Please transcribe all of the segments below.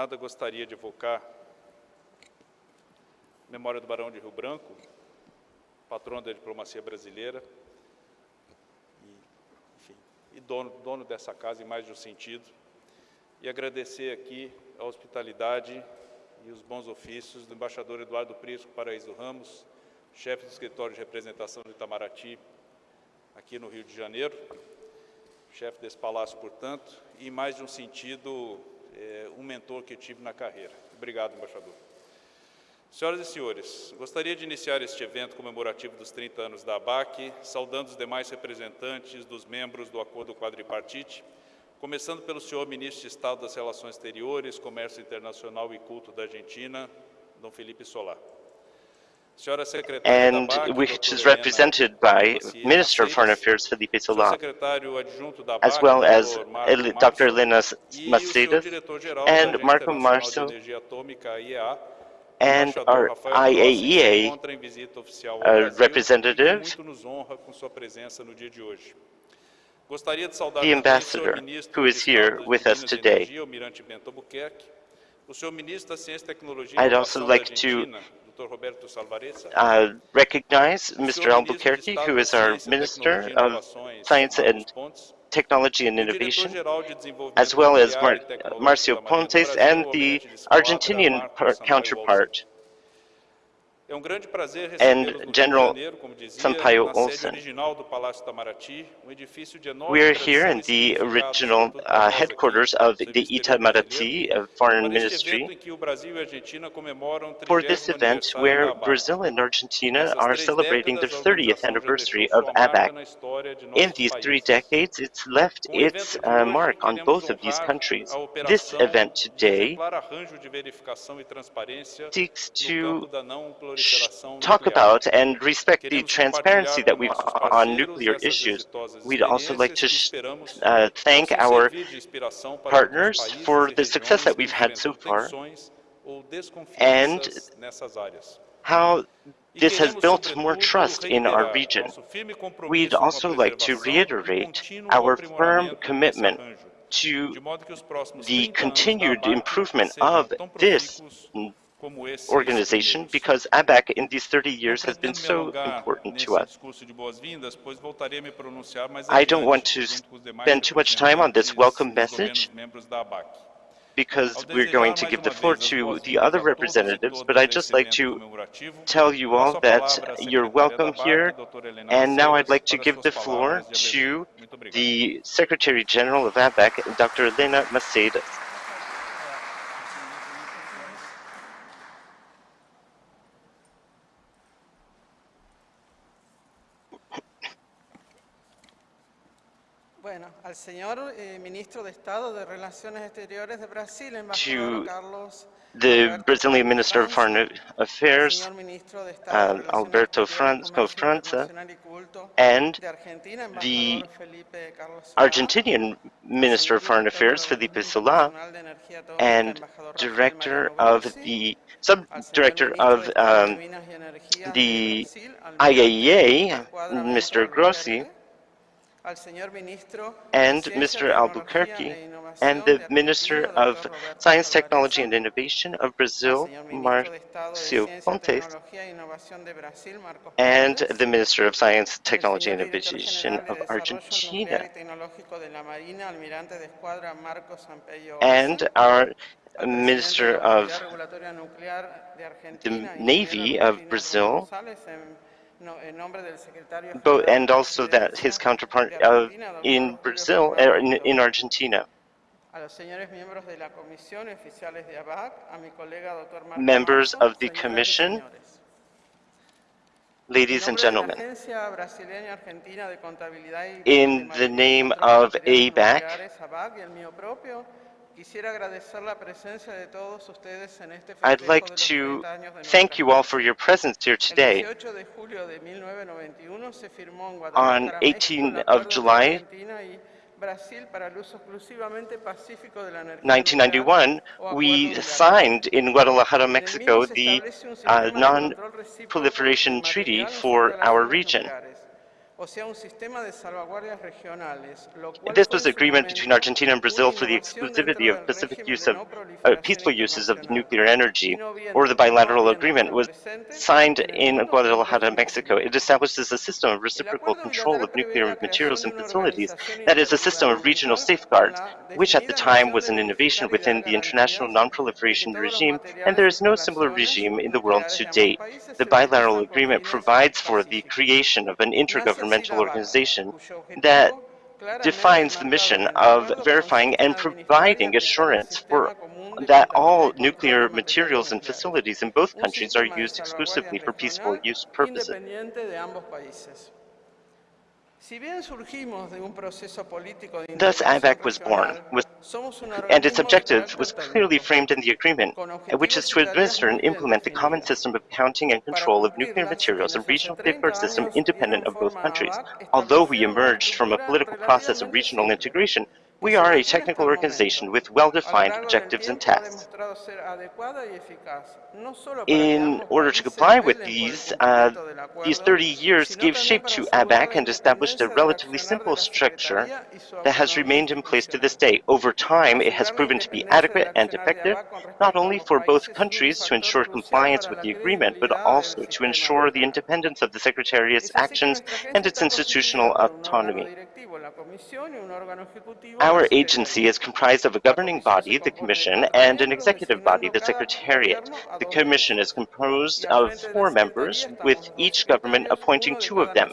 nada, gostaria de evocar. A memória do Barão de Rio Branco, patrono da diplomacia brasileira, e, enfim, e dono, dono dessa casa em mais de um sentido, e agradecer aqui a hospitalidade e os bons ofícios do embaixador Eduardo Prisco Paraíso Ramos, chefe do escritório de representação do Itamaraty, aqui no Rio de Janeiro, chefe desse palácio, portanto, e em mais de um sentido, é, um mentor que tive na carreira. Obrigado, embaixador. Senhoras e senhores, gostaria de iniciar este evento comemorativo dos 30 anos da ABAC, saudando os demais representantes dos membros do Acordo Quadripartite, começando pelo senhor Ministro de Estado das Relações Exteriores, Comércio Internacional e Culto da Argentina, Dom Felipe Solar. And which is represented by Minister of Foreign Affairs Felipe Solá, as well as Dr. Elena Maceiras and Marco Marzo and our IAEA uh, representative, the ambassador who is here with us today. I'd also like to uh, recognize Mr. Albuquerque, who is our Minister of Science and Technology and Innovation, as well as Mar Marcos Pontes and the Argentinian counterpart, and General Sampaio Olsen. We are here in the original uh, headquarters of the Itamaraty Foreign Ministry for this event where Brazil and Argentina are celebrating the 30th anniversary of ABAC. In these three decades, it's left its uh, mark on both of these countries. This event today seeks to talk about and respect the transparency that we've on nuclear issues. We'd also like to uh, thank our partners for the success that we've had so far and how this has built more trust in our region. We'd also like to reiterate our firm commitment to the continued improvement of this organization because ABAC in these 30 years has been so important to us. I don't want to spend too much time on this welcome message because we're going to give the floor to the other representatives, but I'd just like to tell you all that you're welcome here. And now I'd like to give the floor to the Secretary General of ABAC, Dr. Elena Maceiras. Señor eh, ministro de Estado de Relaciones Exteriores de Brasil, embajador Carlos the Brazilian Minister of Foreign Affairs, uh, Alberto Franco França, and the Argentinian Minister of Foreign Affairs, Felipe Solá, and Director of the Sub-Director of um, the IAEA, Mr. Grossi, and Mr. Albuquerque and the Minister of Science, Technology and Innovation of Brazil, Marcos Pontes, and the Minister of Science, Technology and Innovation of Argentina, and our Minister of the Navy of Brazil, but, and also that his counterpart uh, in Brazil, uh, in, in Argentina. Members of the Commission, ladies and gentlemen, in the name of ABAC, I'd like to thank you all for your presence here today. On 18 of July, 1991, we signed in Guadalajara, Mexico, the uh, Non-Proliferation Treaty for our region. This was su agreement between Argentina and Brazil for the exclusivity of del Pacific use of uh, peaceful uses of nuclear energy, Y no bien- or the bilateral agreement was signed in Guadalajara, Mexico. It establishes a system of reciprocal control of nuclear materials and facilities, that is a system of regional safeguards, which at the time was an innovation within the international non-proliferation de que todos los regime, and there is no similar regime in the world to date. The bilateral agreement provides for the creation of an intergovernmental BAC, organization that defines the mission of verifying and providing assurance for sistema común de that all nuclear materials and facilities in both countries are used exclusively for peaceful use purposes. Thus, ABAC was born, and its objective was clearly framed in the agreement, which is to administer and implement the common system of accounting and control of nuclear materials and regional 30 safeguard system independent of both countries. Although we emerged from a political process of regional integration, we are a technical organization with well-defined objectives and tasks. demostrado ser adecuada y eficaz, no solo para que In order to comply with velen por el these, uh, these 30 years gave shape to ABAC and established a relatively simple structure Secretaría y su that has remained in place to this day. Over time, it has proven to be adequate and effective, not only for both países es un countries to ensure compliance with the agreement, but also to ensure the independence of the Secretariat's Es así que actions and its institutional constituida por un órgano autonomy. Our agency is comprised of a governing body, the Commission, and an executive body, the Secretariat. The Commission is composed of four members, with each government appointing two of them.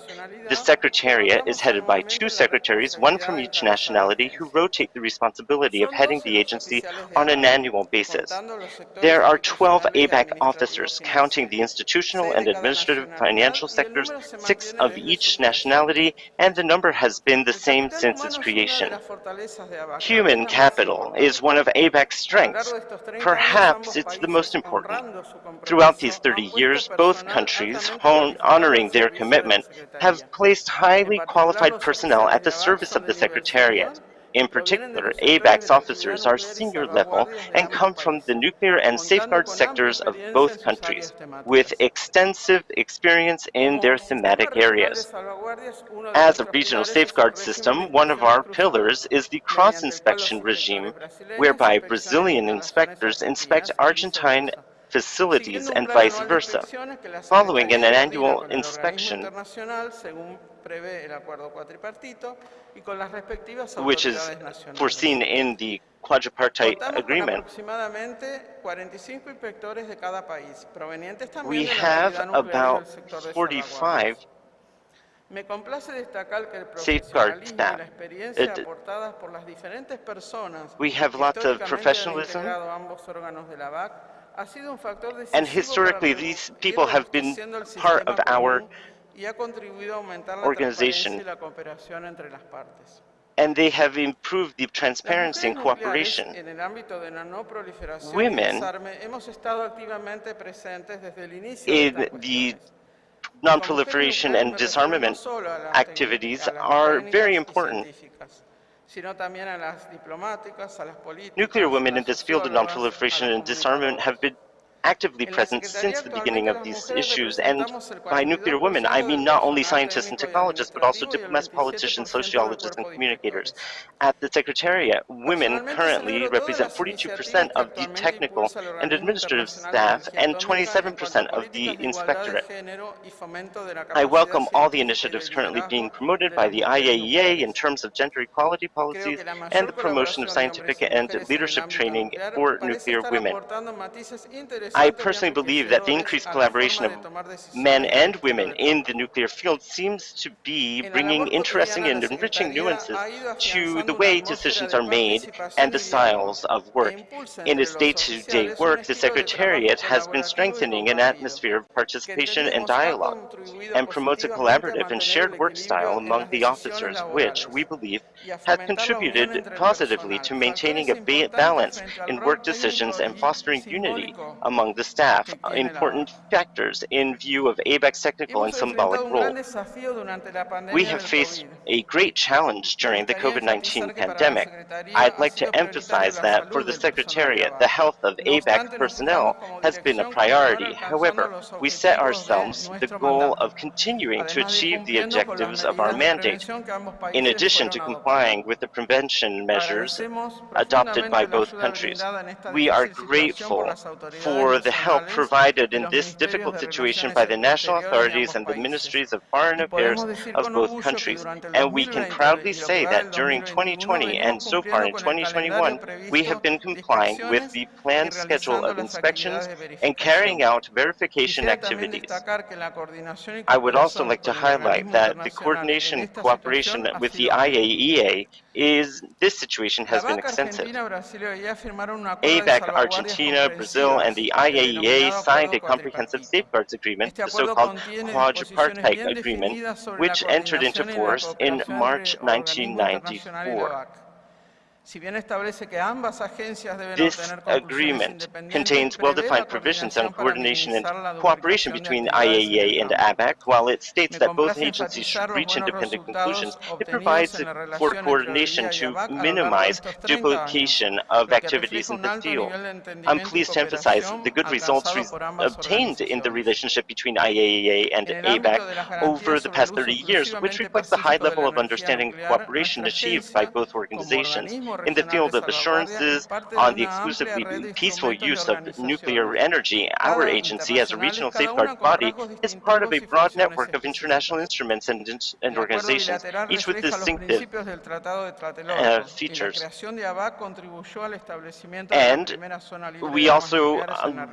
The Secretariat is headed by two secretaries, one from each nationality, who rotate the responsibility of heading the agency on an annual basis. There are 12 ABAC officers, counting the institutional and administrative financial sectors, six of each nationality, and the number has been the same since its creation. Human capital is one of ABAC's strengths. de estos 30 años, Perhaps it's the most important. Throughout these 30 years, both countries, honoring their commitment, have placed highly qualified personnel at the service of the Secretariat. In y provienen de particular, ABAC's officers are senior level and come from the nuclear and safeguard sectors of both countries, with extensive experience in their thematic areas. salvaguardias, uno de As a regional safeguard system, one of our pillars is the mediante el cual los cross-inspection regime, whereby Brazilian inspectors inspect Argentine. Facilities and vice versa. inspecciones que la Following an annual con el organismo inspection, internacional según prevé el acuerdo cuatripartito y con las respectivas which is foreseen in the quadripartite agreement, aproximadamente 45 inspectores de cada país, provenientes we también de la have actividad nuclear y del about 45. Me complace destacar que el safeguard staff. It- por las personas We have lots of professionalism. Integrado ambos órganos de la BAC ha sido un factor decisivo And historically, these people have been part of our común y ha contribuido a aumentar la organization. transparencia y la cooperación entre las partes. and they have improved the transparency and cooperation. En el ámbito de la no proliferación y Women desarme, hemos estado activamente presentes desde el inicio de in the non-proliferation and disarmament refiero no solo a las activities tec- a las are very important. Científicas, sino también a las diplomáticas, a las políticas, Nuclear women in this field of non-proliferation and disarmament have been actively present since the beginning of these issues. And by nuclear women, I mean not only scientists and technologists, but also administrativo y el diplomats, politicians, sociologists, and communicators. At the Secretariat, women currently represent 42% of the technical and administrative staff and Atómica en cuanto a 27% of the de igualdad de inspectorate. género y fomento de la I welcome all the initiatives currently being promoted by the IAEA in terms of gender equality policies and the promotion of scientific and mujeres en el leadership training for nuclear women. I personally believe that the increased collaboration of men and women in the nuclear field seems to be bringing interesting and enriching nuances to the way decisions are made and the styles of work. In its day-to-day un work, the Secretariat has been strengthening an atmosphere of participation and dialogue and promotes a collaborative and shared work style among the officers, which we believe has contributed positively to maintaining a ba balance in work decisions and fostering unity among the staff, important factors in view of ABAC's technical and symbolic role. We have faced a great challenge during the COVID-19 pandemic. I'd like to emphasize that for the Secretariat, the health of ABAC personnel has been a priority. However, we set ourselves the goal of continuing to achieve the objectives of our mandate, in addition to complying with the prevention measures adopted by both countries. We are grateful for the help provided in this difficult situation by the national authorities and the ministries of foreign affairs of both countries. And we can proudly say that during 2020 and so far in 2021, we have been complying with the planned schedule of inspections and carrying out verification activities. I would also like to highlight that the coordination and cooperation with the IAEA is, this situation has been extensive. ABAC, Argentina, Brazil, and the IAEA signed a comprehensive safeguards agreement, the so-called quadripartite agreement, which entered into force in March 1994. This agreement contains well-defined provisions on coordination and cooperation between IAEA and ABAC. While it states that both agencies should reach independent conclusions, it provides for coordination to minimize duplication of activities in the field. I'm pleased to emphasize the good results obtained in the relationship between IAEA and ABAC over the past 30 years, which reflects the high level of understanding and cooperation achieved by both organizations in the field of assurances on the exclusively peaceful use of nuclear energy, our agency, as a regional safeguard body, is part of a broad network of international instruments and, and organizations, each with distinctive uh, features. And we also um,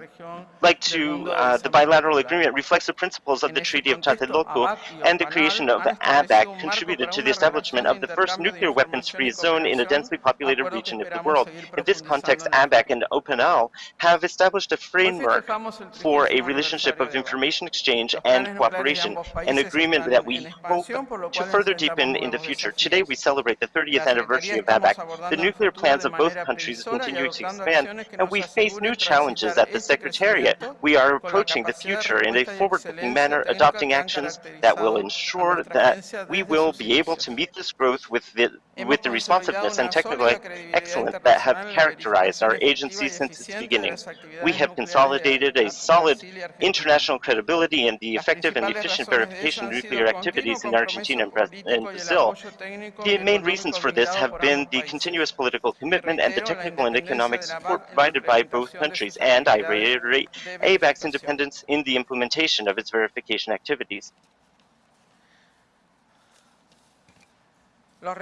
like to, uh, the bilateral agreement reflects the principles of the Treaty of Tlatelolco, and the creation of ABAC contributed to the establishment of the first nuclear weapons-free zone in a densely populated region of the world. In this context, ABAC and OPANAL have established a framework for a relationship of information exchange and cooperation, an agreement that we hope to further deepen in the future. Today, we celebrate the 30th anniversary of ABAC. The nuclear plans of both countries continue to expand, and we face new challenges at the Secretariat. We are approaching the future in a forward-looking manner, adopting actions that will ensure that we will be able to meet this growth with the, with the responsiveness and technical excellence that have characterized our agency since its beginnings. We have consolidated a solid international credibility in the effective and efficient verification of nuclear activities in Argentina and Brazil. The main reasons for this have been the continuous political commitment and the technical and economic support provided by both countries, and I reiterate ABAC's independence in the implementation of its verification activities. The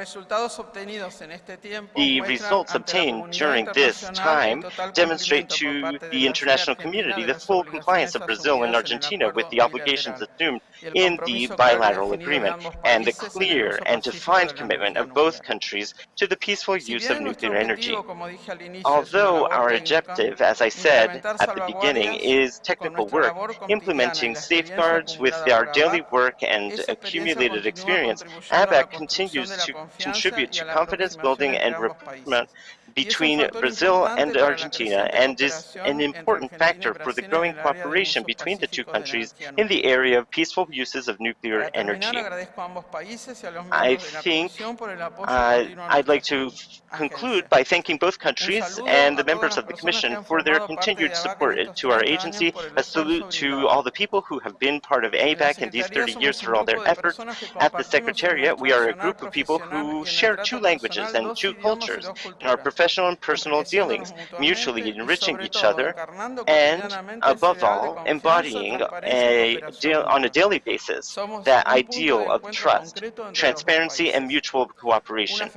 results obtained during this time demonstrate to the international community the full compliance of Brazil and Argentina with the obligations assumed in the bilateral agreement and the clear and defined commitment of both countries to the peaceful use of nuclear energy. Although our objective, as I said at the beginning, is technical work, implementing safeguards with our daily work and accumulated experience, ABAC continues to contribute to confidence building and recruitment between Brazil and Argentina and is an important factor for the growing cooperation between the two countries in the area of peaceful uses of nuclear energy. I think uh, I'd like to conclude by thanking both countries and the members of the Commission for their continued support to our agency. A salute to all the people who have been part of ABAC in these 30 years for all their efforts. At the Secretariat, we are a group of people who share two languages and two cultures. Our professional and personal dealings, mutually enriching each other, and above all, embodying a on a daily basis that ideal of trust, transparency, and mutual cooperation.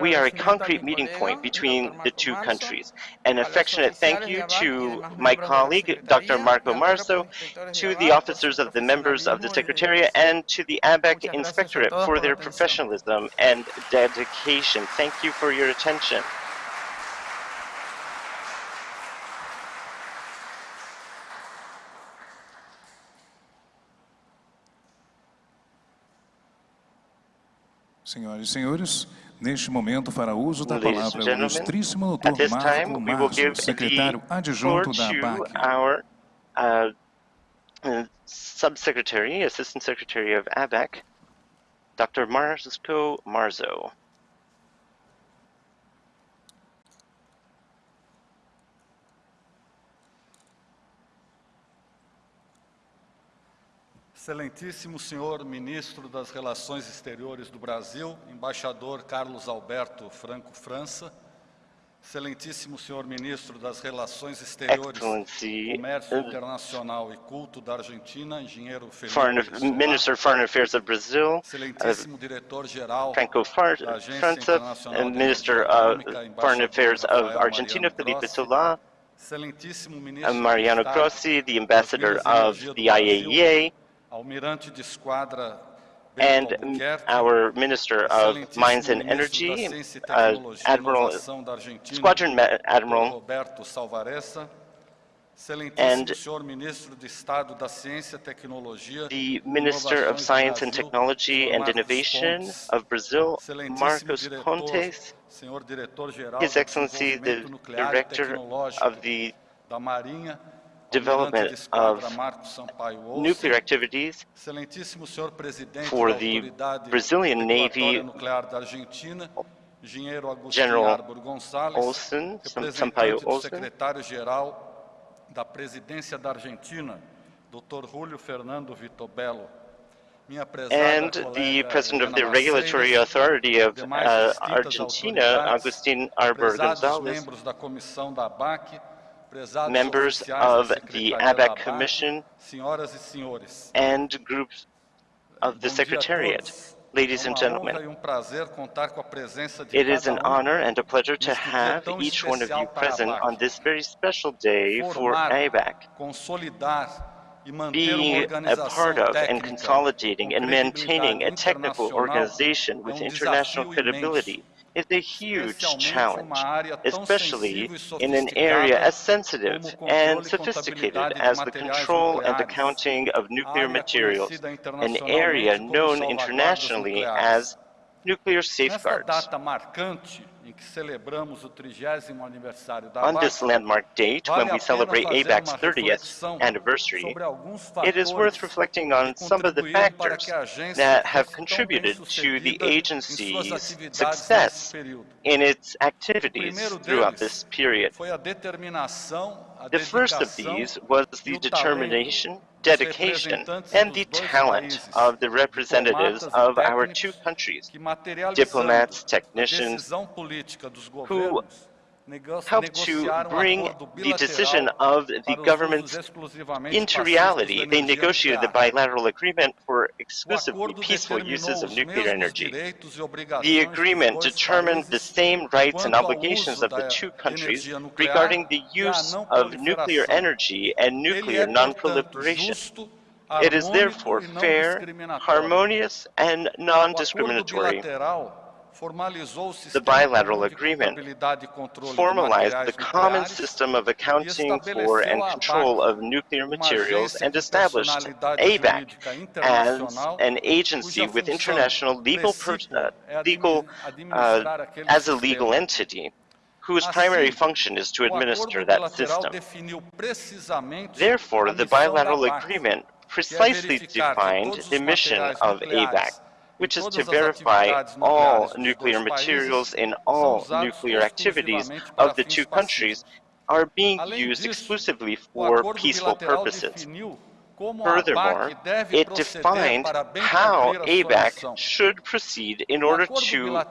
We are a concrete meeting point between the two countries. An affectionate thank you to my colleague, Dr. Marco Marzo, to the officers of the members of the Secretariat, and to the ABAC Inspectorate for their professionalism and dedication. Thank you for your attention. Senhoras e senhores, Neste momento, fará uso da palavra o ilustríssimo doutor Marco the secretário adjunto da ABAC. our uh, uh, Subsecretary, Assistant Secretary of ABAC, Dr. Marco Marzo. Excelentíssimo senhor ministro das Relações Exteriores do Brasil, embaixador Carlos Alberto Franco França, Excelentíssimo senhor ministro das Relações Exteriores, Comércio uh, Internacional e Culto da Argentina, engenheiro Felipe Minister of Foreign Affairs of Brazil, Excelentíssimo diretor-geral Franco da Agência França, Internacional and de Minister of Foreign Affairs of Argentina, Felipe Solá, Excelentíssimo ministro Mariano Grossi, the ambassador of the IAEA, and our Minister of Mines and Energy, uh, Admiral Inovação da Argentina, Squadron Ma- Admiral and senhor ministro de Estado da Ciência, Tecnologia the Minister of Science and Technology and Innovation of Brazil, Marcos Pontes, His Excellency the Director of the Development Almirante de Esquadra of Marcos Sampaio Olsen, Nuclear Activities Excelentíssimo senhor presidente for the Brazilian Navy, Nuclear da Argentina, engenheiro Agostinho General Arbor Gonçalves, Olsen, Sam- Sampaio representante do Olsen, secretário-geral da Presidência da Argentina, Dr. Julio Fernando minha and the President of the Regulatory Authority of uh, Argentina, Agustin Arbor Gonzalez, membros da comissão da ABAC, prezados members of the ABAC Commission, and groups of the Bom dia a Secretariat. Ladies and gentlemen, um prazer contar com a presença de It is an um honor and a pleasure to have each one of you especial para a present on this very special day for ABAC. consolidar manter uma Being a part of and consolidating and maintaining a technical organization with um international credibility is a huge challenge, uma área tão especially in an area as sensitive como o controle and sophisticated as the control and the nucleares, counting of nuclear materials, an area known internationally as nuclear safeguards. Data marcante em que celebramos o 30º aniversário da On this landmark date, when we celebrate ABAC's uma 30th reflexão anniversary, it is worth reflecting on some of the factors que a agência that have contributed to the bem-sucedida em suas agency's success in its activities throughout this period. Foi a determinação, a The first of these was the determination, dedication, and the talent of the representatives of our two countries, diplomats, technicians, decisão política dos governos nego- helped to um bring the decision of the governments into reality. They negotiated the bilateral agreement for exclusively peaceful uses of nuclear energy. The agreement determined the same rights and obligations of the two countries regarding the use of nuclear energy and nuclear non-proliferation. It is therefore fair, harmonious, and non-discriminatory. Bilateral formalizou o The bilateral agreement contabilidade controle de formalized the common system of accounting for and control of nuclear materials and established ABAC as an agency with international legal, uh, legal uh, as a legal entity whose primary function is to administer that system. Therefore, the bilateral agreement precisely defined the mission of ABAC, which is to verify all nuclear materials in all nuclear activities of the two countries are being used exclusively for peaceful purposes. definiu como a Furthermore, it defined how ABAC should proceed in order to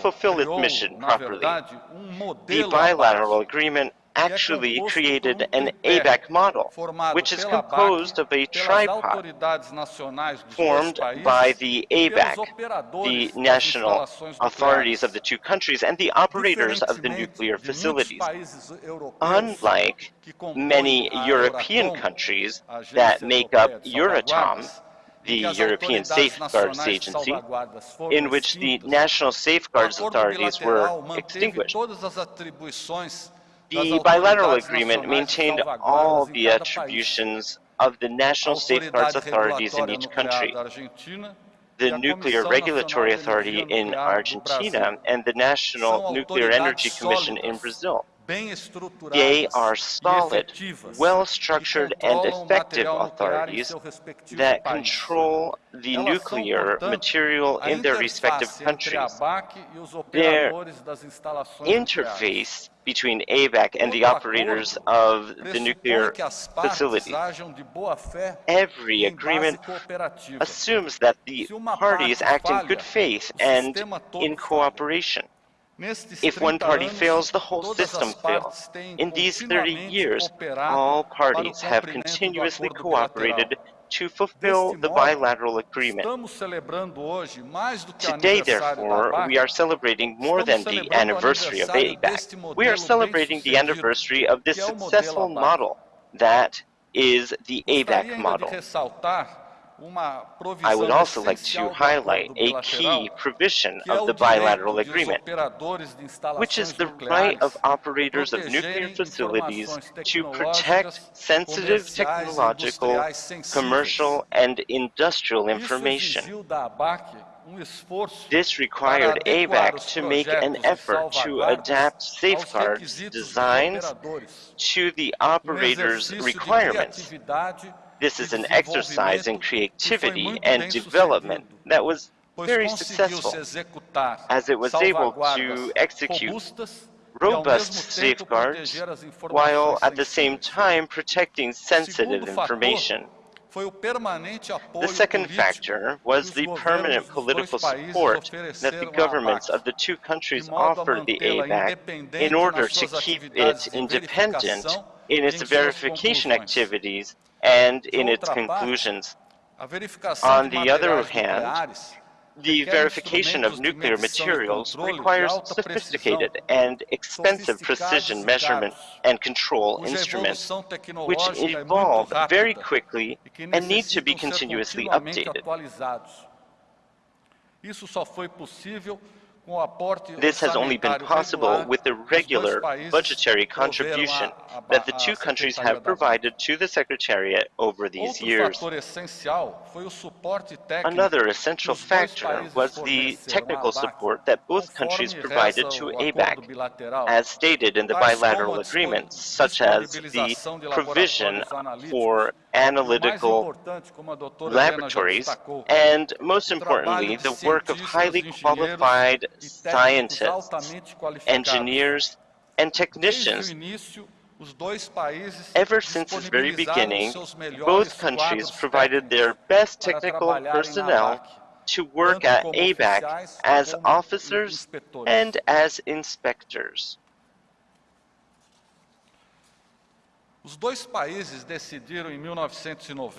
fulfill its mission properly. um The bilateral agreement actually created an ABAC model, which is composed of a tripod autoridades nacionais dos formed by the ABAC, the national authorities of the two countries, and the operators of the nuclear facilities. Unlike many European countries that make up Euratom, the European Safeguards Agency, in which the national safeguards authorities were extinguished. Todas as atribuições das The bilateral agreement maintained all the attributions of the national safeguards authorities in each country. da Argentina The the Nuclear Regulatory Authority in Argentina and the National Nuclear Energy Commission in Brazil. They are solid, well-structured and effective authorities that control the nuclear material in their respective countries. Their interface between ABAC and the operators of the nuclear facility. Every agreement assumes that the parties act in good faith and in cooperation. If one party fails, the whole system fails. In these 30 years, all parties have continuously cooperated to fulfill the bilateral agreement. Today, therefore, we are celebrating more than the anniversary of ABAC. We are celebrating the anniversary of this successful model that is the ABAC model. I would also like to highlight a key provision of the bilateral agreement, which is the right of operators of nuclear facilities to protect sensitive technological, commercial, and industrial information. This required ABAC to make an effort to adapt safeguards designs to the operator's requirements. This is an exercise in creativity and development that was very successful, as it was able to execute robust safeguards while at the same time protecting sensitive information. The second factor was the permanent political support that the governments of the two countries offered the ABAC in order to keep it independent in its verification activities and in its conclusions. On the other hand, the verification of nuclear materials requires sophisticated and expensive precision measurement and control instruments, which evolve very quickly and need to be continuously updated. This has only been possible with the regular budgetary contribution that the two countries have provided to the Secretariat over these years. Another essential factor was the technical support that both countries provided to ABAC, as stated in the bilateral agreements, such as the provision for analytical laboratories, and most importantly, the work of highly qualified scientists, engineers, and technicians. Ever since its very beginning, both countries provided their best technical personnel to work at ABAC as officers and as inspectors.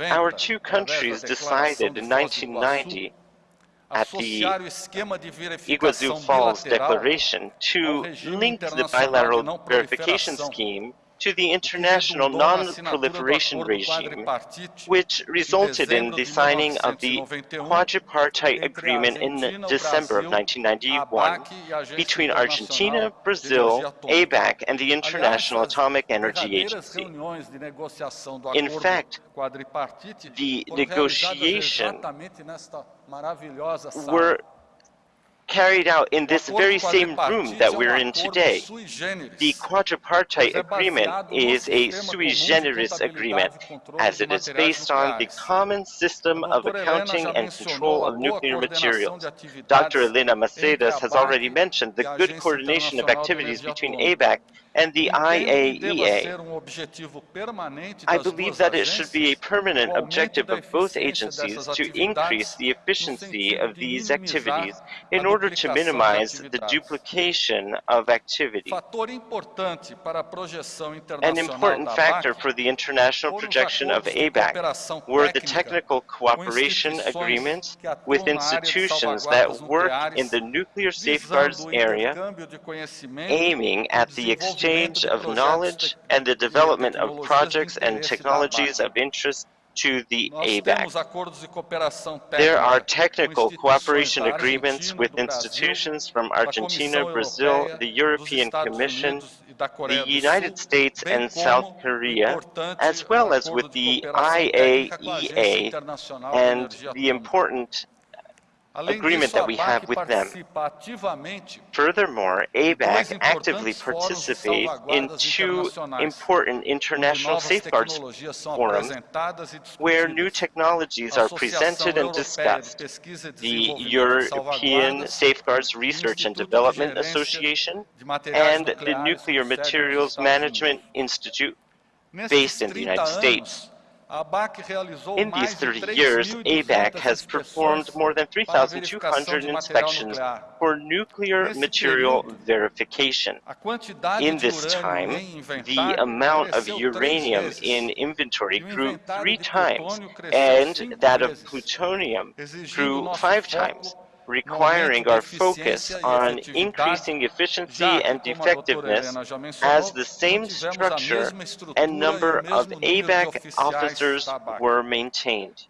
Our two countries decided in 1990 at the Iguazu Falls Declaration to link the bilateral verification scheme to the international non-proliferation regime, which resulted in the signing of the quadripartite agreement in December of 1991 between Argentina, Brazil, ABAC, and the International Atomic Energy Agency. In fact, the negotiation were carried out in this very same room that we're in today. The quadripartite agreement is a sui generis agreement, as it is based on the common system of accounting and control of nuclear materials. Dr. Elena Maceiras has already mentioned the good coordination of activities between ABAC and the IAEA. I believe that it should be a permanent objective of both agencies to increase the efficiency of these activities in order to minimize the duplication of activity. An important factor for the international projection of ABAC were the technical cooperation agreements with institutions that work in the nuclear safeguards area, aiming at the exchange exchange of knowledge and the development of projects and technologies of interest to the ABAC. There are technical cooperation agreements with institutions from Argentina, Brazil, the European Commission, the United States and South Korea, as well as with the IAEA and the important agreement that we have with them. Furthermore, ABAC actively participates in two important international safeguards forums where new technologies are presented and discussed. The European Safeguards Research and Development Association and the Nuclear Materials Management Institute based in the United States. In these 30 years, ABAC has performed more than 3,200 inspections for nuclear material verification. In this time, the amount of uranium in inventory grew three times, and that of plutonium grew five times requiring our focus on increasing efficiency and effectiveness as the same structure and number of ABAC officers were maintained.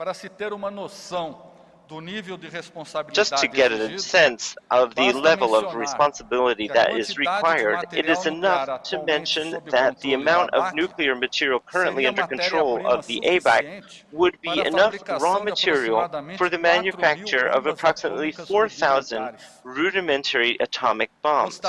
Just to get a sense of the level of responsibility that is required, it is enough to mention that the amount of nuclear material currently under control of the ABAC would be enough raw material for the manufacture of approximately 4,000 rudimentary atomic bombs.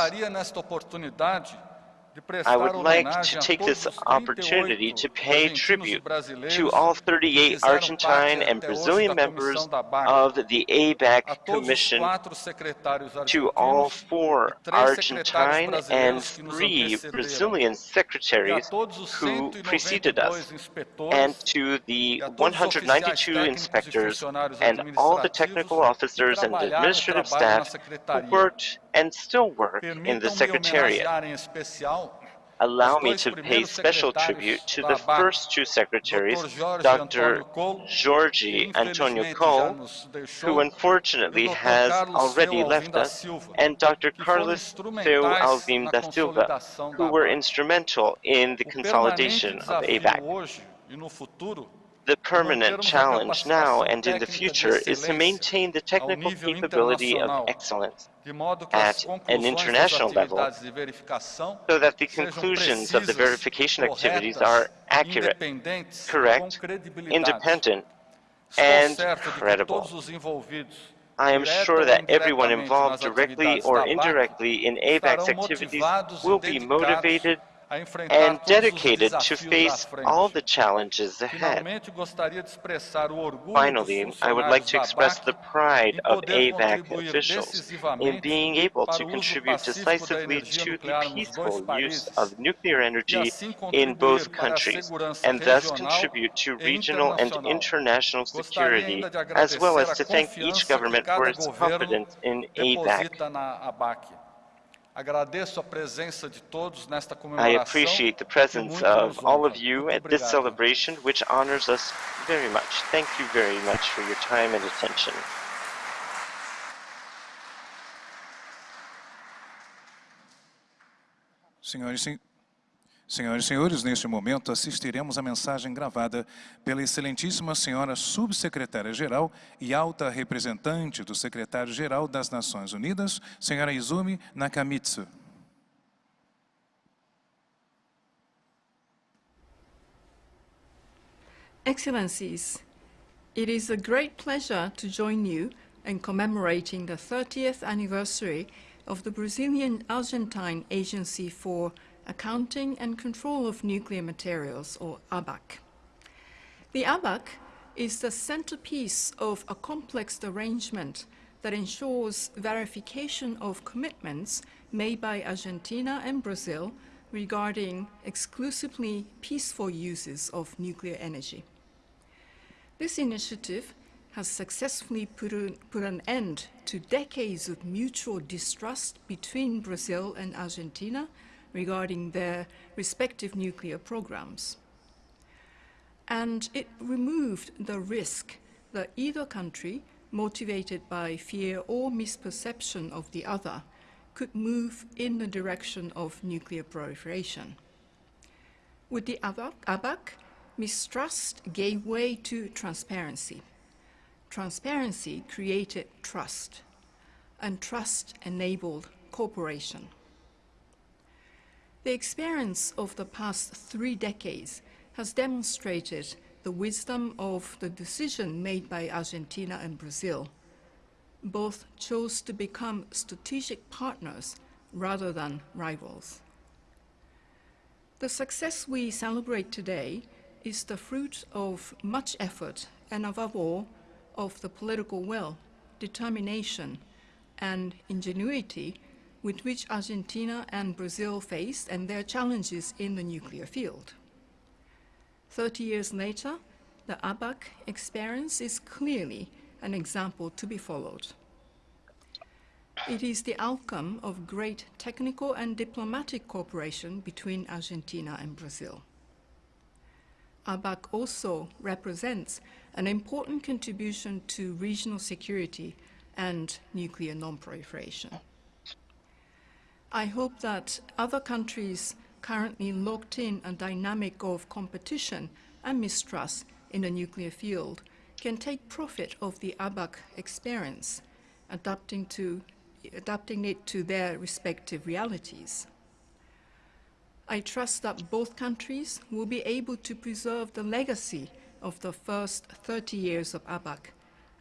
I would like to take this opportunity to pay tribute to all 38 Argentine and Brazilian members of the ABAC Commission, to all four Argentine and three Brazilian secretaries who preceded us, and to the 192 inspectors and all the technical officers and administrative staff who worked and still work in the Secretariat allow me to pay special tribute to the first two secretaries, Dr. Jorge Antonio Cole, who unfortunately has already left us, and Dr. Carlos Feu Alvim da Silva, who were instrumental in the consolidation of ABAC. The permanent challenge now and in the future is to maintain the technical capability of excellence at an international level so that the conclusions of the verification activities are accurate, correct, independent, and credible. I am sure that everyone involved directly or indirectly in ABAC's activities will be motivated and dedicated to face all the challenges ahead. Finally, I would like to express the pride of ABAC officials in being able to contribute decisively to the peaceful use of nuclear energy in both countries, and thus contribute to regional and international security, as well as to thank each government for its confidence in ABAC. I appreciate the presence of all of you at this celebration, which honors us very much. Thank you very much for your time and attention. Senhores e Senhoras e senhores, neste momento assistiremos a mensagem gravada pela excelentíssima senhora subsecretária-geral e alta representante do secretário-geral das Nações Unidas, senhora Izumi Nakamitsu. Excellencies, it is a great pleasure to join you in commemorating the 30th anniversary of the Brazilian-Argentine Agency for Accounting and Control of Nuclear Materials, or ABAC. The ABAC is the centerpiece of a complex arrangement that ensures verification of commitments made by Argentina and Brazil regarding exclusively peaceful uses of nuclear energy. This initiative has successfully put, a, put, an end to decades of mutual distrust between Brazil and Argentina regarding their respective nuclear programs. And it removed the risk that either country, motivated by fear or misperception of the other, could move in the direction of nuclear proliferation. With the ABAC, mistrust gave way to transparency. Transparency created trust, and trust enabled cooperation. The experience of the past three decades has demonstrated the wisdom of the decision made by Argentina and Brazil, both chose to become strategic partners rather than rivals. The success we celebrate today is the fruit of much effort and above all, of the political will, determination, and ingenuity with which Argentina and Brazil faced and their challenges in the nuclear field. Thirty years later, the ABAC experience is clearly an example to be followed. It is the outcome of great technical and diplomatic cooperation between Argentina and Brazil. ABAC also represents an important contribution to regional security and nuclear non-proliferation. I hope that other countries currently locked in a dynamic of competition and mistrust in the nuclear field can take profit of the ABAC experience, adapting, to, adapting it to their respective realities. I trust that both countries will be able to preserve the legacy of the first 30 years of ABAC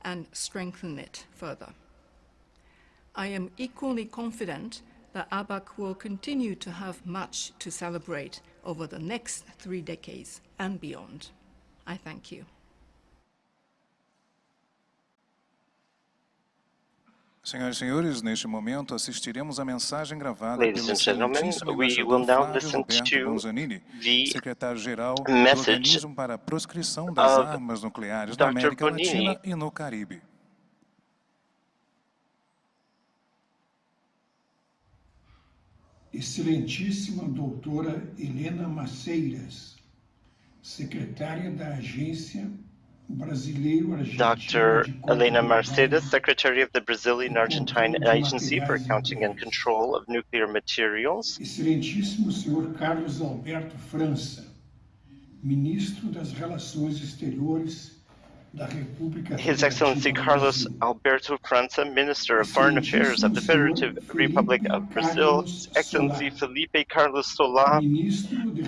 and strengthen it further. I am equally confident that ABAC will continue to have much to celebrate over the next three decades and beyond. I thank you. Senhoras e senhores, neste momento assistiremos a mensagem gravada Ladies pelo and gentlemen, excelentíssimo we embaixador will now Flávio listen Roberto to Bonzanini, the secretário-geral do message Organismo para a Proscrição das of Armas Nucleares da América Bonini. Latina e no Caribe. Excelentíssima doutora Helena Maceiras, secretária da Agência Dr. de Elena Contabilidade Mercedes, Secretary of the Brazilian Argentine Agency for Accounting and Control of Nuclear Materials, Excelentíssimo senhor Carlos Alberto França, ministro das Relações Exteriores His Excellency Carlos Alberto França, Minister of Foreign Affairs of the Federative Republic of Brazil, His Excellency Felipe Carlos Solá,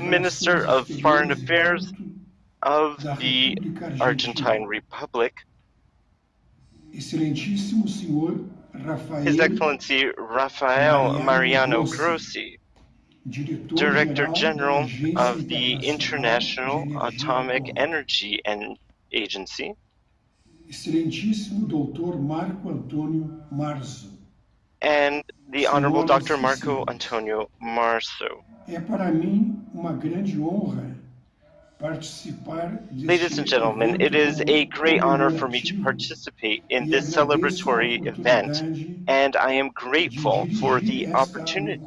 Minister of Foreign Affairs of the Argentine Republic, Excelentíssimo senhor Rafael His Excellency Rafael Mariano Grossi, Director-Geral General of the International Atomic Energy and Agency, Excelentíssimo Dr. Marco Antônio Marzo. and the Honorable Dr. Marco. Antonio Marzo. É para mim uma grande honra Ladies and gentlemen, it is a great honor for me to participate in this celebratory event, and I am grateful for the opportunity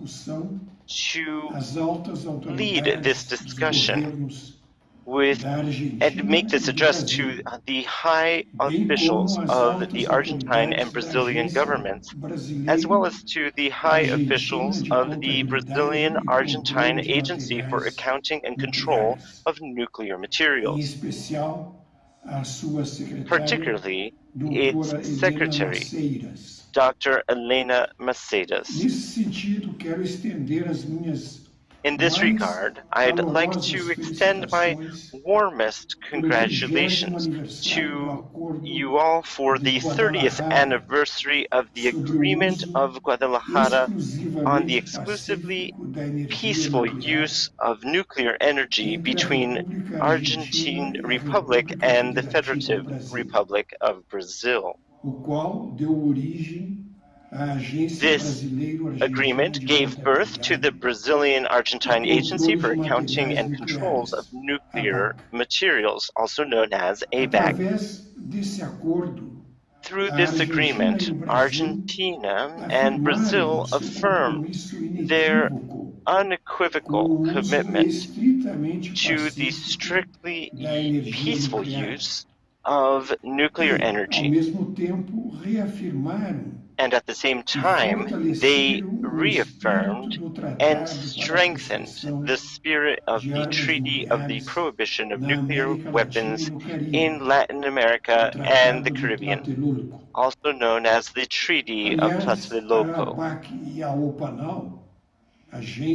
to lead this discussion with and make this address to uh, the high officials of the Argentine and Brazilian governments, as well as to the high officials of the Brazilian Argentine Agency for Accounting and Control of Nuclear Materials, especial a sua secretária, particularly its secretary, Dr. Elena Maceiras. Nesse sentido, quero estender as minhas In this regard, I'd like to extend my warmest congratulations to you all for the 30th anniversary of the Agreement of Guadalajara on the exclusively pacífico da energia peaceful use of nuclear energy between Argentine Republic and the Federative Republic of Brazil. O qual deu origem à Agência This agreement gave birth to the Brazilian Argentine e Agency for Accounting and Controls of Nuclear Materials, also known as ABAC. Através desse acordo, Through this agreement, Argentina and Brazil seu affirm their unequivocal com o uso commitment to the strictly peaceful use of nuclear energy. And at the same time, they reaffirmed and strengthened the spirit of the Treaty of the Prohibition of Nuclear Weapons in Latin America and the Caribbean, also known as the Treaty of Tlatelolco.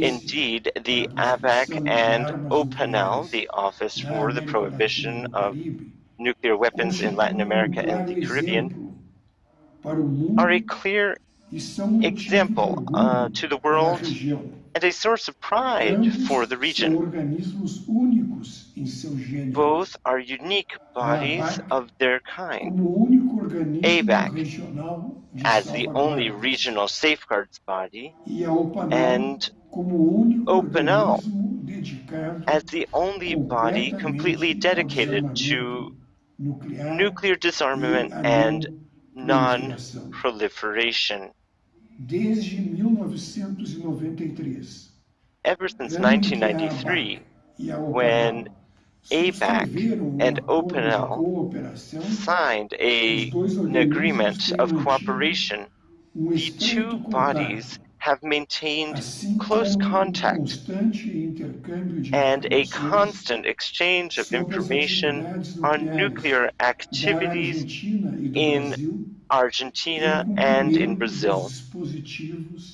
Indeed, the ABAC and OPANAL, the Office for the Prohibition of Nuclear Weapons in Latin America and the Caribbean, are a clear example uh, to the world and a source of pride for the region. Both are unique bodies of their kind. ABAC as the only regional safeguards body and OPANAL as the only body completely dedicated to nuclear disarmament and non-proliferation. Ever since 1993, when ABAC and OPANAL signed a, an agreement of cooperation, the two bodies have maintained close contact and a constant exchange of information on nuclear activities in Argentina and in Brazil,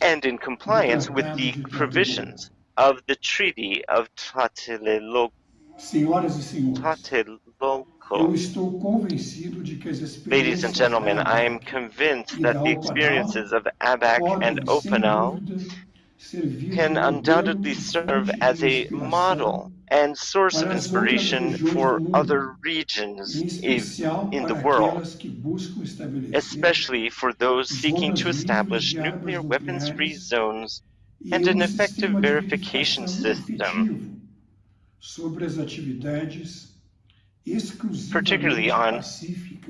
and in compliance with the provisions of the Treaty of Tlatelolco. Ladies and gentlemen, I am convinced that the experiences of ABAC and OPANAL can undoubtedly serve as a model and source of inspiration for other regions in the world, especially for those seeking to establish nuclear weapons-free zones and an effective verification system particularly on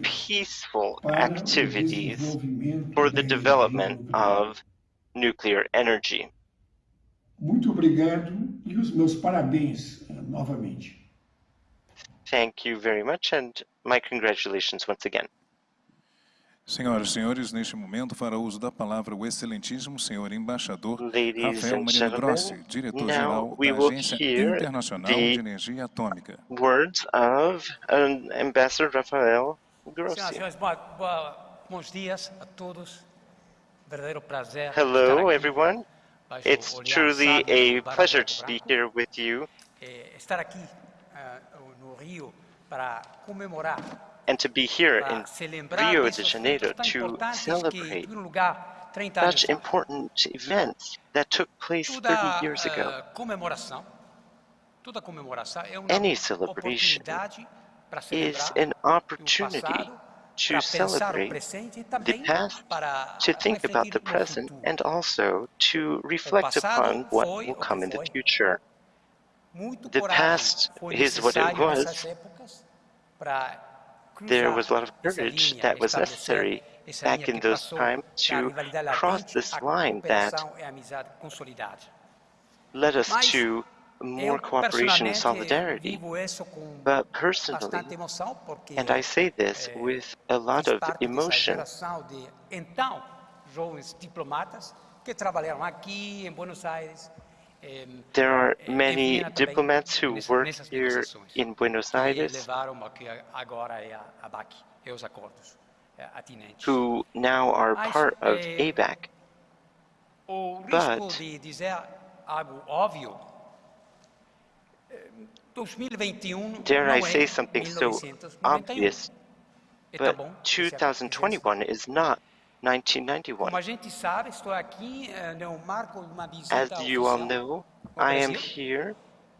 peaceful activities for the development of nuclear energy. Muito obrigado e os meus parabéns eh, novamente. Thank you very much and my congratulations once again. Senhoras e senhores, neste momento fará uso da palavra o excelentíssimo senhor embaixador Ladies Rafael Marino Grossi, diretor-geral da Agência Internacional de Energia Atômica. Words of um, Ambassador Rafael Grossi. Senhoras e senhores, bons dias a todos. Verdadeiro prazer. Hello, everyone. It's truly a pleasure to be here with you. Eh, estar aqui eh, no Rio para comemorar and to be here in Rio de Janeiro to celebrate such important events that took place 30 years ago. Any celebration is an opportunity to celebrate the past, to think about the present, and also to reflect upon what will come in the future. The past is what it was, there was a lot of courage that was necessary back in those times to cross this line that led us to more cooperation and solidarity. But personally, and I say this with a lot of emotion, there are many diplomats who work here in Buenos Aires who now are part of ABAC. But dare I say something so obvious, but 2021 is not 1991. Eh, as you all know, I am here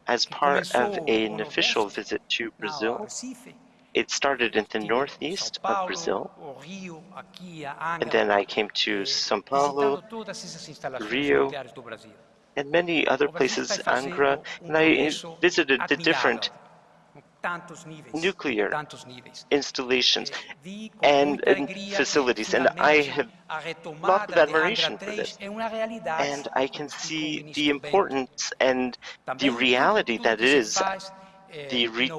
as part of an official visit to Brazil. It started in the northeast of Brazil, and then I came to São Paulo, Rio, and many other places, Angra, and I visited the different nuclear installations and, and, facilities, and I have lots of admiration for this. And I can see the importance and the reality that is the, re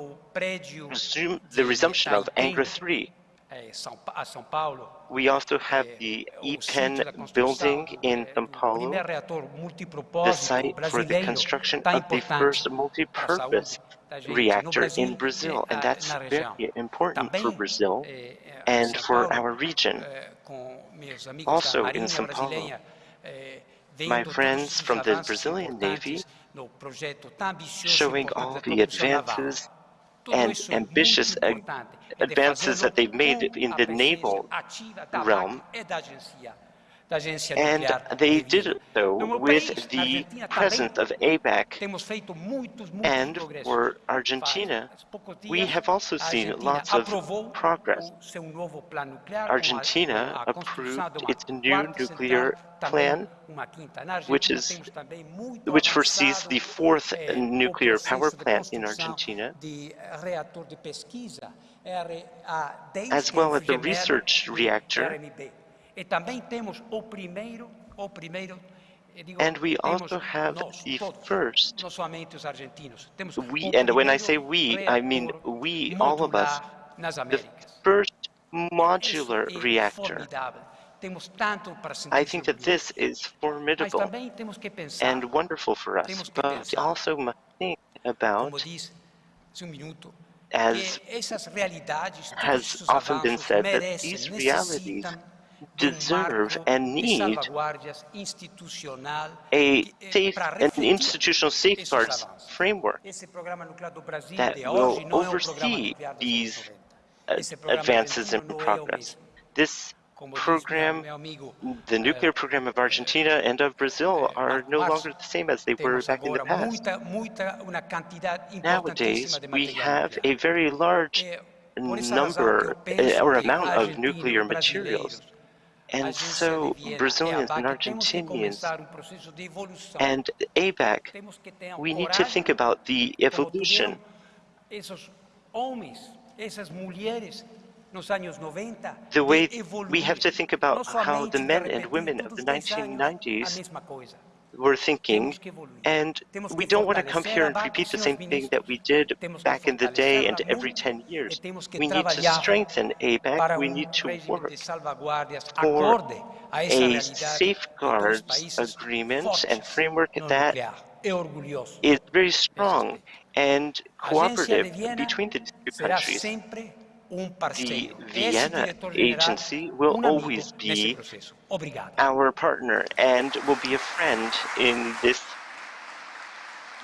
resume, the resumption of Angra 3. We also have the IPEN building in São Paulo, the site for the construction of the first multi-purpose reactor in Brazil, and that's very important for Brazil and for our region. Also in São Paulo, my friends from the Brazilian Navy showing all the advances and ambitious advances that they've made in the naval realm and they did it, though, with the presence of ABAC. And for Argentina, we have also seen lots of progress. Argentina approved its new nuclear plan, which is which foresees the fourth nuclear power plant in Argentina, as well as the research reactor and we also have the first, we, and when I say we, I mean we, all of us, the first modular reactor. I think that this is formidable and wonderful for us, but also must think about as has often been said, that these realities deserve and need a safe and institutional safeguards framework that will oversee these advances in progress. This program, the nuclear program of Argentina and of Brazil are no longer the same as they were back in the past. Nowadays, we have a very large number eh, or amount of nuclear materials and so Brazilians and Argentinians and ABAC, we need to think about the evolution. The way we have to think about how the men and women of the 1990s were thinking, and we don't want to come here and repeat the same thing that we did back in the day and every 10 years. We need to strengthen ABAC, we need to work for a safeguards agreement and framework that is very strong and cooperative between the two countries the Vienna agency will always be our partner and will be a friend in this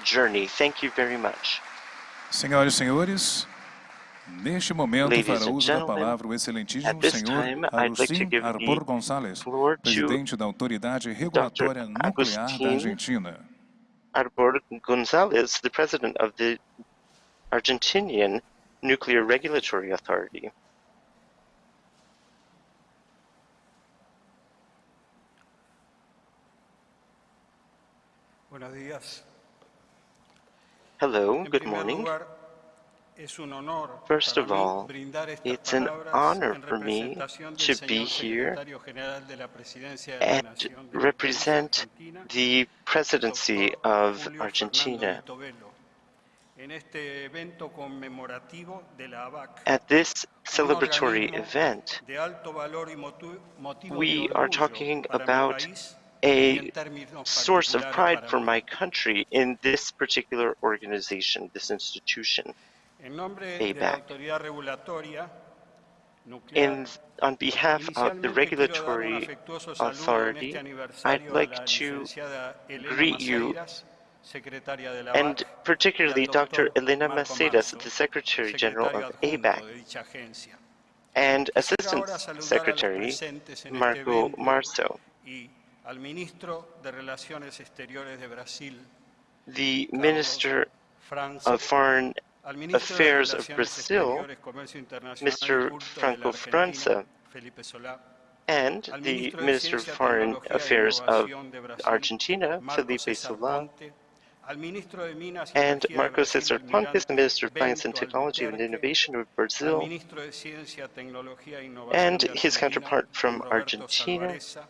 journey. Thank you very much. Senhoras e senhores, neste momento Ladies fará uso da palavra o excelentíssimo senhor the Arbor to presidente da Autoridade Regulatória Nuclear da Argentina. Arbor Gonzalez, the president of the Argentinian Nuclear Regulatory Authority. Buenos días. Hello, good morning. lugar, es un honor First of all, it's an honor for me to be here secretario general de la Presidencia de la and Nación de mi país, represent the presidency of Argentina at this celebratory event. de alto valor y motu- motivo de We are talking about a source of pride for my country in this particular organization, this institution. En nombre de la ABAC. In, on behalf of the inicialmente quiero dar un regulatory afectuoso saludo en authority, I'd like to greet you Maceiras, secretaria de la and particularly doctor Elena Maceiras, the Secretary General of ABAC, de dicha agencia. and Assistant ahora saludar a los Secretary presentes en este Marco Marzo. y al ministro de Relaciones Exteriores de Brasil, The Minister of Foreign Affairs of Brazil, Exteriores, Comercio Internacional Mr. y Culto de la Franco França, and the Minister of Foreign Affairs of Innovación de Brasil, Argentina, Felipe Solá, Ponte, al ministro de Minas y and Marco Cesar Pontes, the Minister of Science and Technology and Innovation of Brazil, ministro de Ciencia, Tecnología Innovación and his counterpart from Argentina, Salvarezza,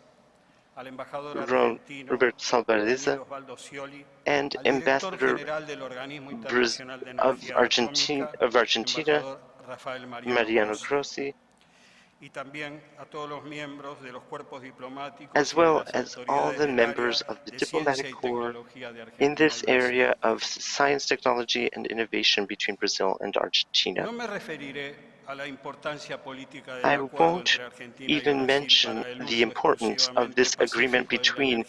al embajador Ro- argentino, Robert Salvarezza, Daniel Osvaldo Scioli, and Ambassador general del Organismo Braz- Internacional de of Argentina, of Argentina, Mariano Grossi, as well as all the members of the diplomatic corps in this area of science, technology, and innovation between Brazil and Argentina. No me referiré I won't even mention the importance of this agreement between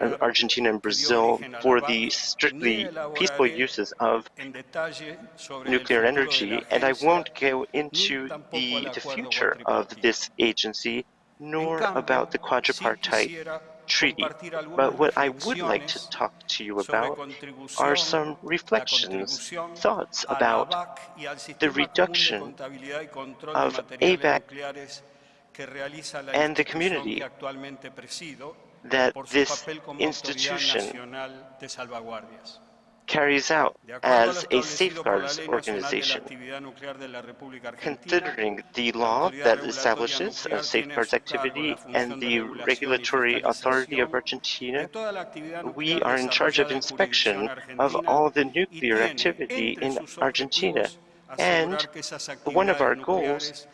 uh, Argentina and Brazil for the strictly peaceful uses of nuclear energy, and I won't go into the, the future of this agency nor about the quadripartite treaty. But what I would like to talk to you about are some reflections, thoughts about the reduction of ABAC and the community that this institution carries out as a safeguards organization. Considering the law that establishes a safeguards activity and the regulatory authority of Argentina, we are in charge of inspection of all the nuclear activity in Argentina. And one of our goals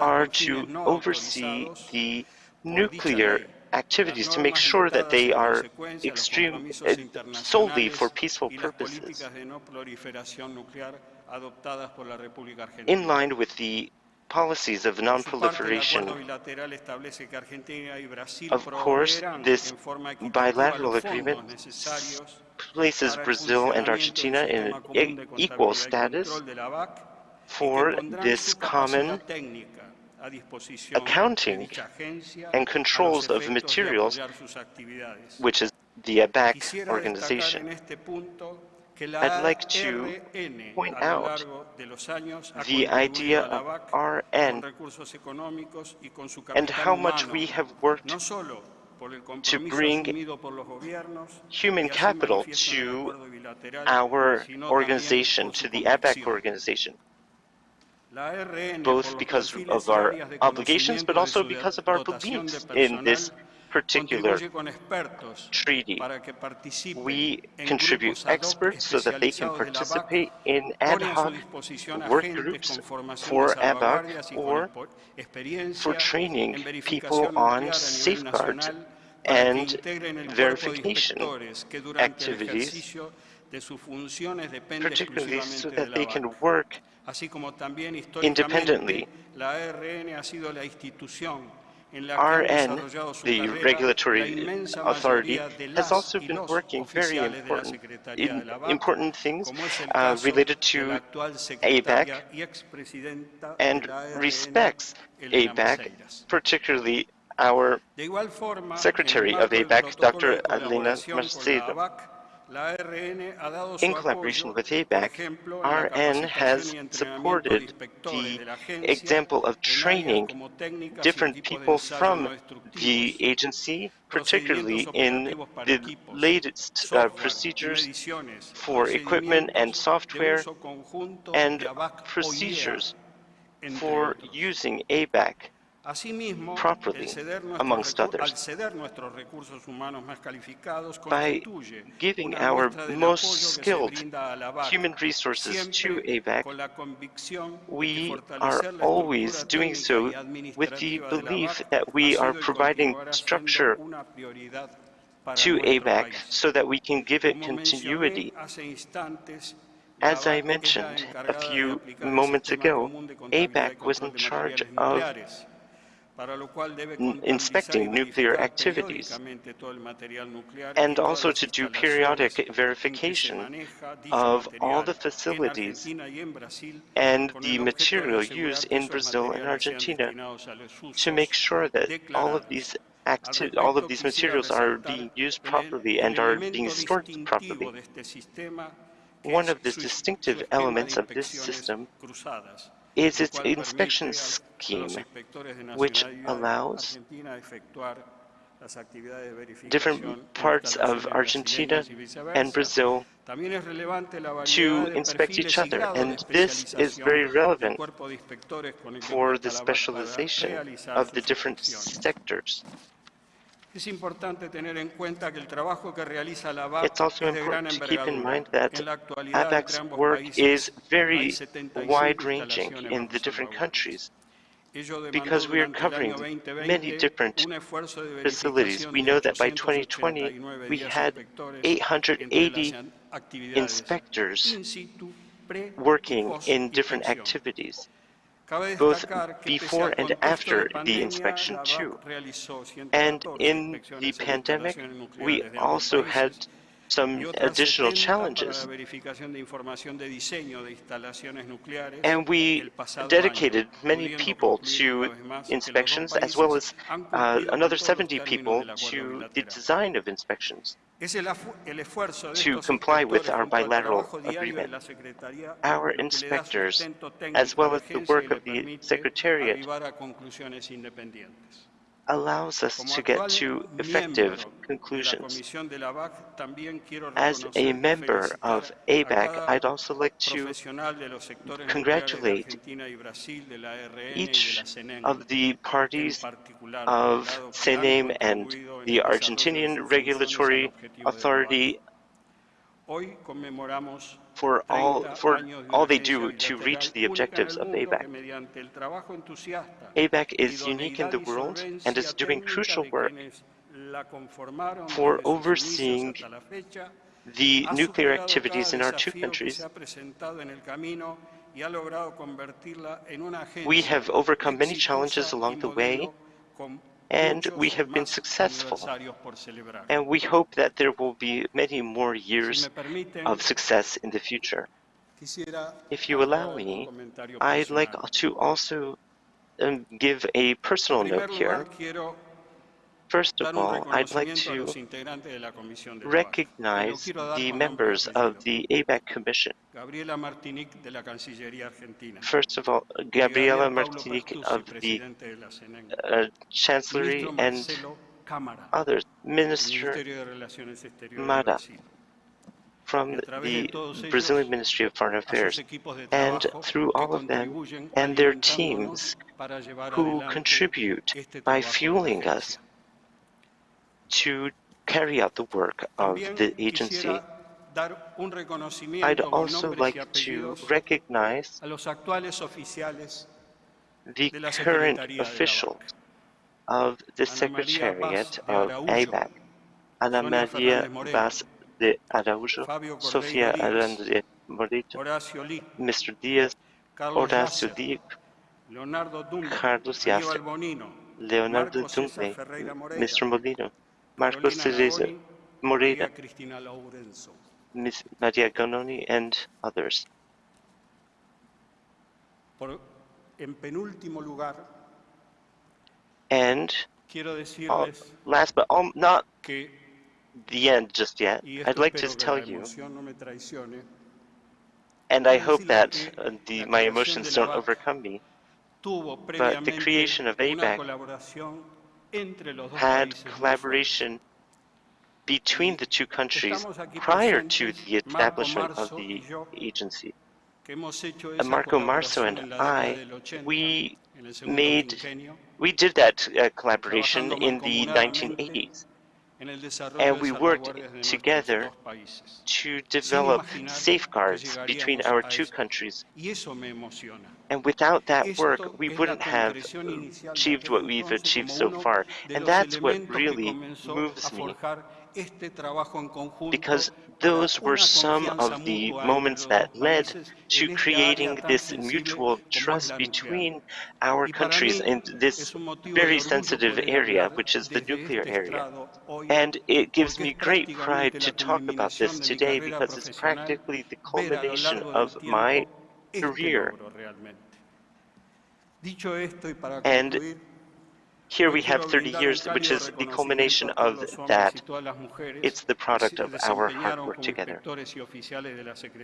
are to oversee the nuclear activities to make sure that they are extreme, uh, solely for peaceful purposes, in line with the policies of non-proliferation. Of course, this bilateral agreement places Brazil and Argentina in equal status for this common accounting and controls of materials, which is the ABAC organization. I'd like to point out the idea of RN and how much we have worked to bring human capital to our organization, to the ABAC organization both because of our obligations, but also because of our beliefs in this particular treaty. We contribute experts so that they can participate in ad hoc work groups for ABAC or for training people on safeguards and verification activities, particularly so that they can work independently. RN, the regulatory authority, has also been working very important in important things uh, related to ABAC and respects ABAC, particularly our Secretary of ABAC, Dr. Elena Maceiras. In collaboration with ABAC, RN has supported the example of training different people from the agency, particularly in the latest uh, procedures for equipment and software and procedures for using ABAC properly, amongst others. By giving our most skilled human resources to ABAC, we are always doing so with the belief that we are providing structure to ABAC so that we can give it continuity. As I mentioned a few moments ago, ABAC was in charge of inspecting nuclear activities, and also to do periodic verification of all the facilities and the material used in Brazil and Argentina to make sure that all of these all of these materials are being used properly and are being stored properly. One of the distinctive elements of this system is its inspection scheme, which allows different parts of Argentina and Brazil to inspect each other. And this is very relevant for the specialization of the different sectors. It's also important to keep in mind that ABAC's work is very wide-ranging in the different countries. Because we are covering many different facilities. We know that by 2020, we had 880 inspectors working in different activities, both before and after the inspection too. And in the pandemic, we also had some additional challenges. And we dedicated many people to inspections, as well as uh, another 70 people to the design of inspections to comply with our bilateral agreement. Our inspectors, as well as the work of the Secretariat, allows us to get to effective conclusions. As a member of ABAC, I'd also like to congratulate each of the parties of CNEN and the Argentinian Regulatory Authority for all, for all they do to reach the objectives of ABAC. ABAC is unique in the world and is doing crucial work for overseeing the nuclear activities in our two countries. We have overcome many challenges along the way, and we have been successful. And we hope that there will be many more years of success in the future. If you allow me, I'd like to also um, give a personal note here. First of all, I'd like to recognize the members of the ABAC Commission. First of all, Gabriela Martinique of the uh, Chancellery and others, Minister Mada from the Brazilian Ministry of Foreign Affairs, and through all of them and their teams who contribute by fueling us to carry out the work of the agency. I'd also like to recognize the current officials of the Secretariat of ABAC, Ana Maria Vaz de Araújo, Sofia Aranda Morito, Mr. Diaz, Horacio Diaz, Carlos Yasser, Leonardo Dumble, Mr. Molino, Marcos Teresa Moreira, Ms. Maria Ganoni, and others. And uh, last but all, not the end just yet, I'd like to tell you, and I hope that uh, the, my emotions don't overcome me, but the creation of ABAC had collaboration between the two countries prior to the establishment of the agency. Marco Marzo and I, we made, we did that uh, collaboration in the 1980s. And we worked together to develop safeguards between our two countries. And without that work, we wouldn't have achieved what we've achieved so far. And that's what really moves me because those were some of the moments that led to creating this mutual trust between our countries in this very sensitive area, which is the nuclear area. And it gives me great pride to talk about this today because it's practically the culmination of my career. And here we have 30 years, which is the culmination of that. It's the product of our hard work together.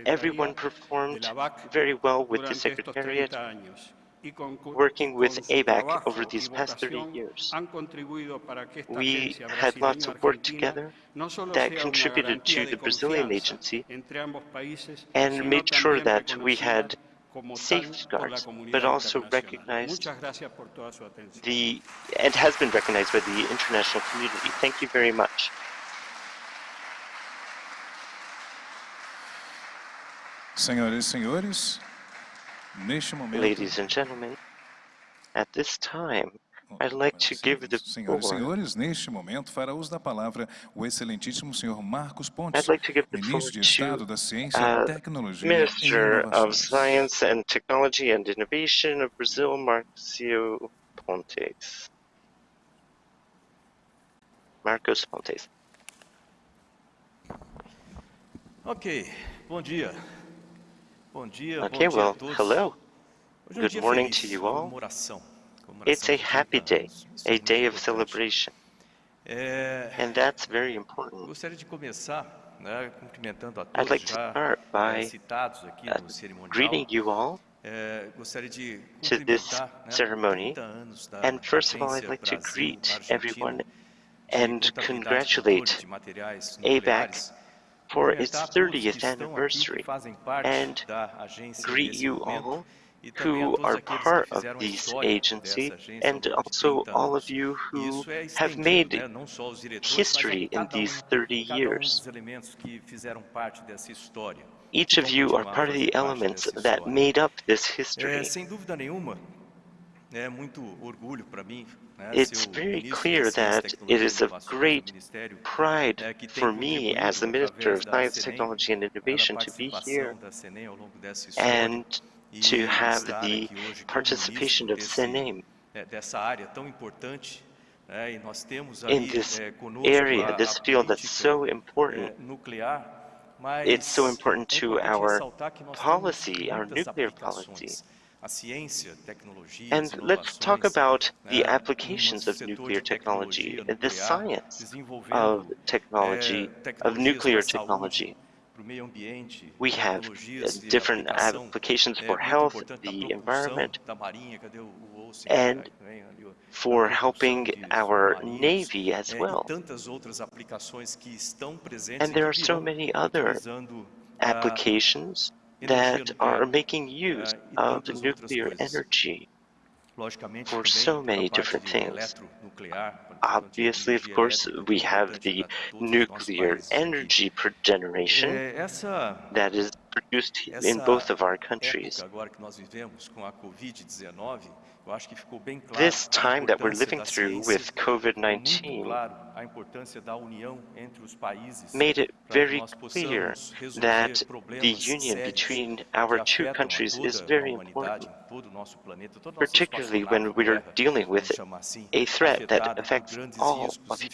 Everyone performed very well with the Secretariat, working with ABAC over these past 30 years. We had lots of work together that contributed to the Brazilian agency and made sure that we had safeguards, but also recognized the, and has been recognized by the international community. Thank you very much. Senhoras e senhores, neste momento, Ladies and gentlemen, at this time, I'd like to give the e floor. senhores, neste momento fará uso da palavra o excelentíssimo senhor Marcos Pontes, I'd like to give the floor ministro de Estado to da Ciência, uh, Tecnologia e Minister of. Science and Technology and Innovation of Brazil, Marcio Pontes. Marcos Pontes. Ok, bom dia. Bom dia, Okay, bom dia well, a todos. hello. Hoje é um Good dia morning feliz, to you all. comemoração It's a happy day, anos. Isso é a day of celebration, and that's very important. gostaria de começar né, cumprimentando a I'd like to start by uh, greeting you all É, gostaria de to this ceremony. 30 anos da And first of all, I'd like to greet everyone and congratulate ABAC for its 30th estão aqui, que anniversary and greet you all who are part of this agency dessa agência ao and also all of you who have made né, não só os diretores, history in these um, 30 um years. dos elementos que fizeram parte dessa história. Each of you are part of the elements that made up this history. sem dúvida nenhuma, é muito orgulho para mim né, It's very clear that it e of great pride é, que tem for me as the Minister of Science, Technology and Innovation to be here da CNEN ao longo dessa história and to have the aqui hoje como participation of desse, CNEN é, dessa área tão importante. né, nós temos in this area, this field that's so important. It's so important to our ressaltar que nós policy, our nuclear policy. A ciência, tecnologia, And let's talk about the applications of nuclear technology, the science of technology, of nuclear para a saúde, technology. Para o meio ambiente, We have different applications for health, the environment, and que vem ali, ó, for helping our Navy as well. tantas outras aplicações que estão presentes And there are so many other applications that are making use eh, e of nuclear energy. for so many different things. Eletronuclear, quando falamos de Obviously, of course, we have the para todos os nossos nuclear energy generation that is produced in both of our countries. Época agora que nós vivemos com a Covid-19, eu acho que ficou bem claro This time that we're living through with COVID-19 claro a importância da união entre os países made it very clear that the union between our two countries is very important, todo o nosso planeta, todo o nosso particularly when we are dealing with vamos chamar assim, a threat that affects all of e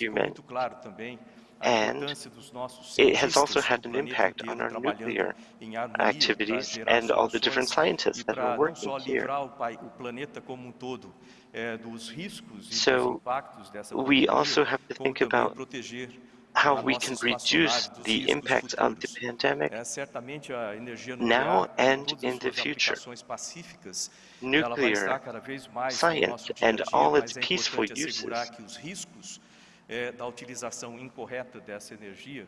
ficou human. muito claro também a And importância dos nossos it has also had an impact on our nuclear em harmonia para activities and all the different scientists that are working here. livrar o, pai- o planeta como um todo dos riscos dos So we also have to think about how we can reduce the impact of the pandemic É, certamente a energia now and in the future. aplicações pacíficas, ela vai estar Nuclear cada vez mais no science nosso dia a and all its peaceful uses que os riscos eh, da utilização incorreta dessa energia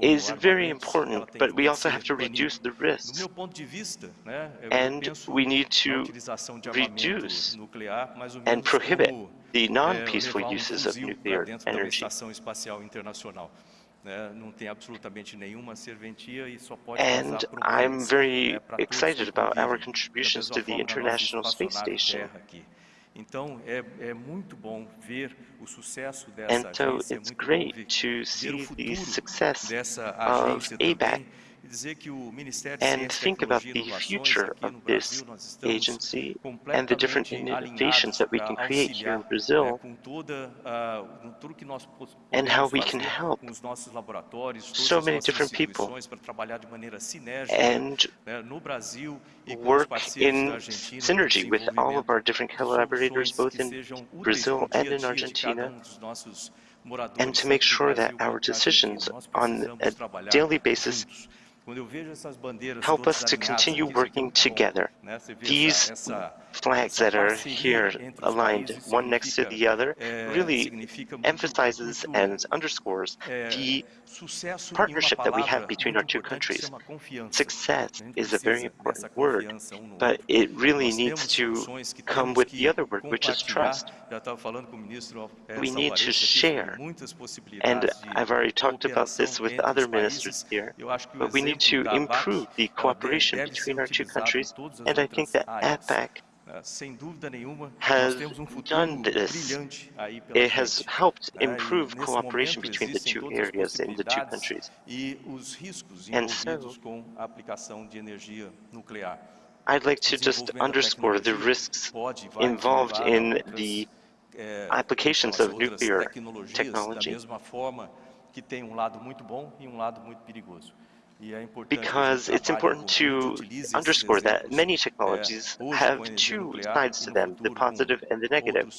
is very important, but we also have to reduce the risks. meu ponto de vista, né, eu And we need to utilização de armamento reduce nuclear mais ou and prohibit the non-peaceful um uses of nuclear dentro de uma energy. estação espacial internacional. né? Não tem absolutamente nenhuma serventia só pode And I'm very né, para todos excited about our contributions to the forma na nossa International Space Station. And so it's great to see the success of ABAC. Também dizer que o Ministério de and think about the future of this Brasil, nós estamos agency and the different innovations that we can create here in Brazil ah, com tudo que nós po- and how we can help com os nossos laboratórios, todas so many different people instituições para trabalhar de and né, no Brasil com os work in synergy with all of our different collaborators both in Brazil and in dia de cada Argentina um and to make sure that our decisions on a daily basis juntos. Quando eu vejo essas bandeiras help us to continue aqui, isso aqui é working together. né? Você vê These flags that are here aligned, one next to the other, really emphasizes and underscores the partnership that we have between our two countries. Success is a very important word, but it really needs to come with the other word, which is trust. We need to share. And I've already talked about this with other ministers here, but we need to improve the cooperation between our two countries, and I think that. ABAC has done this. It has helped improve cooperation between the two areas in the two countries. And so, I'd like to just underscore the risks involved in the applications of nuclear technology because it's important to underscore that many technologies have two sides to them, the positive and the negative.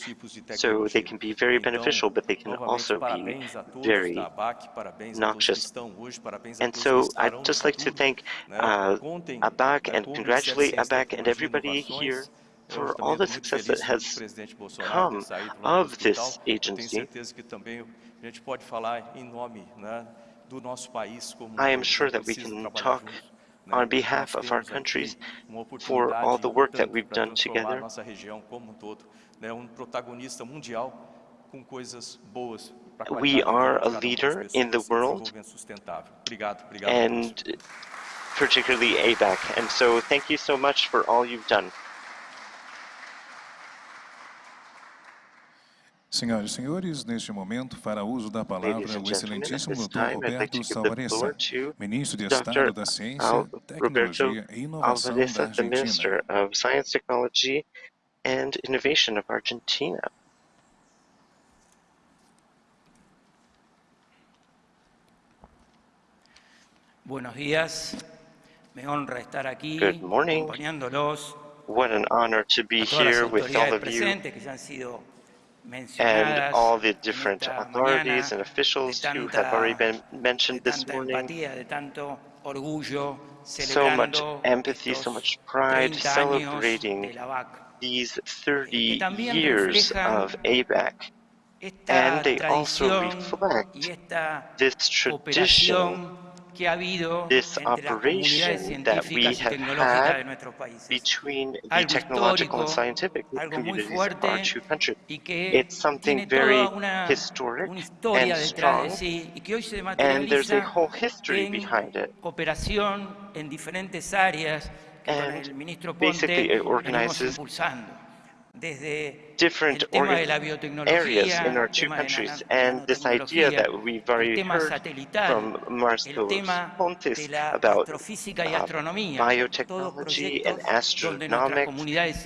So they can be very beneficial, but they can also be very noxious. And so I'd just like to thank uh, ABAC and congratulate ABAC and everybody here for all the success that has come of this agency. I am sure that we can talk on behalf of our countries for all the work that we've done together. We are a leader in the world, and particularly ABAC. And so thank you so much for all you've done. Senhoras e senhores, neste momento fará uso da palavra o excelentíssimo Dr. Roberto Salvaressa, Ministro de Estado da Ciência, Tecnologia e Inovação da Argentina. Minister of Science, Technology and Innovation of Argentina. Buenos días. Me honra estar aquí Good morning. acompañándolos. What an honor to be here with all of you and all the different authorities and officials who have already been mentioned this morning. So much empathy, so much pride, celebrating these 30 years of ABAC. And they also reflect this tradition this operation that we have had between the technological and scientific communities of our two countries. It's something very historic and strong, and there's a whole history behind it. And basically it organizes different areas in our two countries. And this idea that we've already heard from Marcos Pontes about uh, biotechnology and astronomics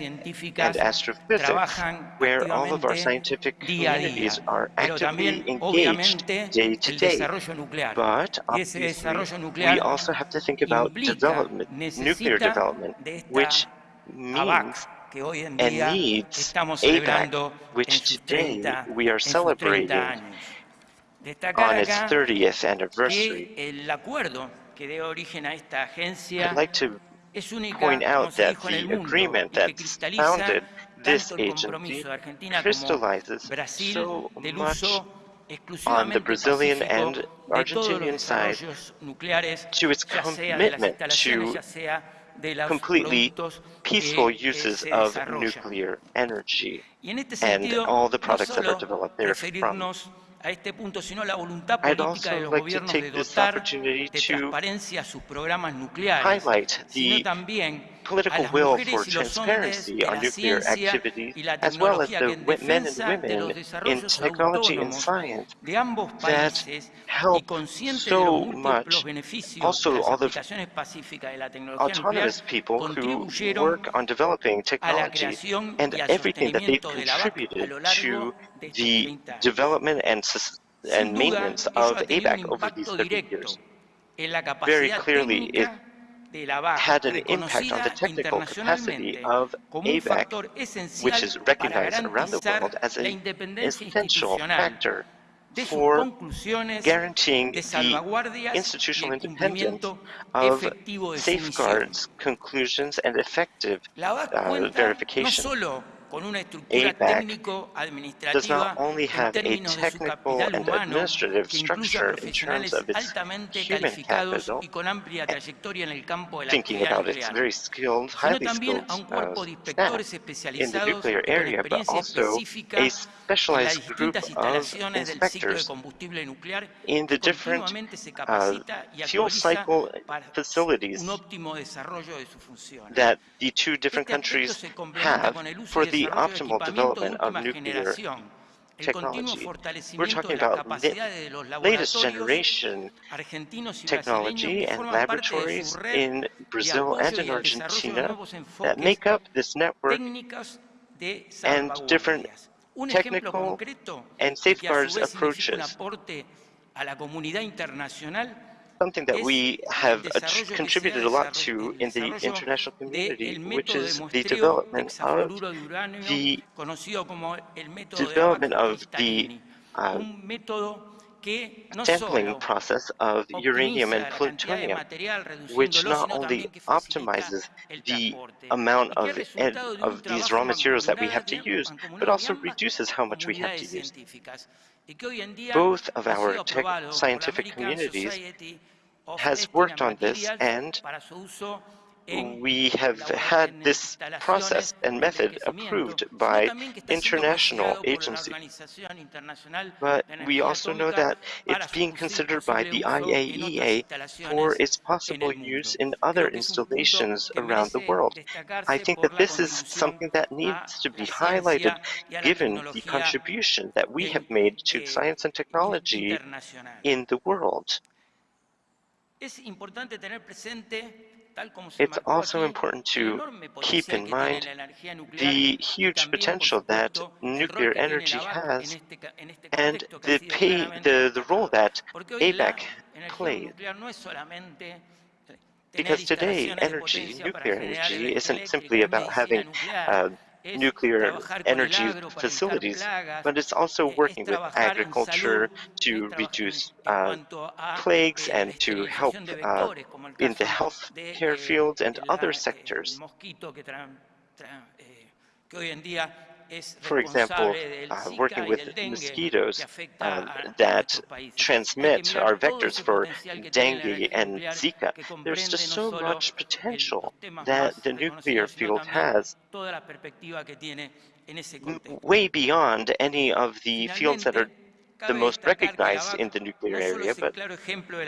and astrophysics, where all of our scientific communities are actively engaged day to day. But obviously, we also have to think about development, nuclear development, which means and needs ABAC, which today we are celebrating on its 30th anniversary. I'd like to point out that the agreement that founded this agency crystallizes so much on the Brazilian and Argentinian side to its commitment to completely peaceful uses of nuclear energy and all the products that are developed therefrom. I'd also like to take this opportunity to highlight the political will for transparency on nuclear activities, as well as the men and women in technology and science that help so much, also all the autonomous people who work on developing technology and everything that they've contributed to the development and, and maintenance of ABAC over these 30 years. Very clearly, it had an impact on the technical capacity of ABAC, which is recognized around the world as an essential factor for guaranteeing the institutional independence of safeguards, conclusions, and effective uh, verification. ABAC does not only have a technical and administrative structure in terms of its human capital, thinking about its very skilled, highly skilled uh, staff in the nuclear area, but also a specialized group of inspectors in the different uh, fuel cycle facilities that the two different countries have for the optimal development of nuclear technology. We're talking about the latest generation technology and laboratories in Brazil and in Argentina that make up this network and different technical and safeguards approaches something that we have contributed a lot to in the international community, which is the development of the development of the uh, sampling process of uranium and plutonium, which not only optimizes the amount of, of these raw materials that we have to use, but also reduces how much we have to use. Both of our scientific communities has worked on this and we have had this process and method approved by international agencies. But we also know that it's being considered by the IAEA for its possible use in other installations around the world. I think that this is something that needs to be highlighted given the contribution that we have made to science and technology in the world. It's also important to keep in mind the huge potential that nuclear energy has and the, pay, the, the role that ABAC plays. Because today, energy, nuclear energy, isn't simply about having uh, nuclear energy facilities, but it's also eh, working with agriculture to reduce uh, plagues and to help uh, in the health care field and other sectors. For example, uh, working with mosquitoes uh, that transmit our vectors for dengue and Zika, there's just so much potential that the nuclear field has way beyond any of the fields that are the most recognized in the nuclear area, but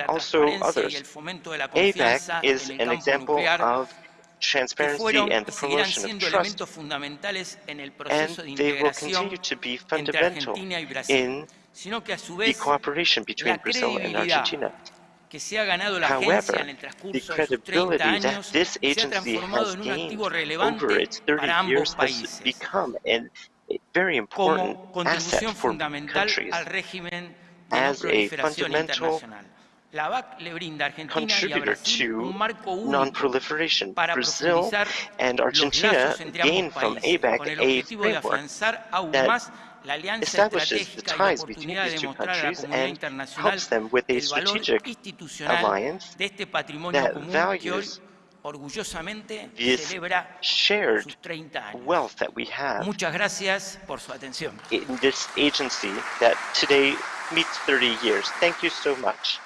also others. ABAC is an example of transparency and the promotion of trust, and they will continue to be fundamental in the cooperation between Brazil and Argentina. However, the credibility that this agency has gained over its 30 years has become a very important asset for countries as a fundamental contributor to non-proliferation. Brazil and Argentina gain from ABAC a framework that establishes the ties between these two countries and helps them with a strategic alliance that values this shared wealth that we have Muchas gracias por su in this agency that today meets 30 years. Thank you so much.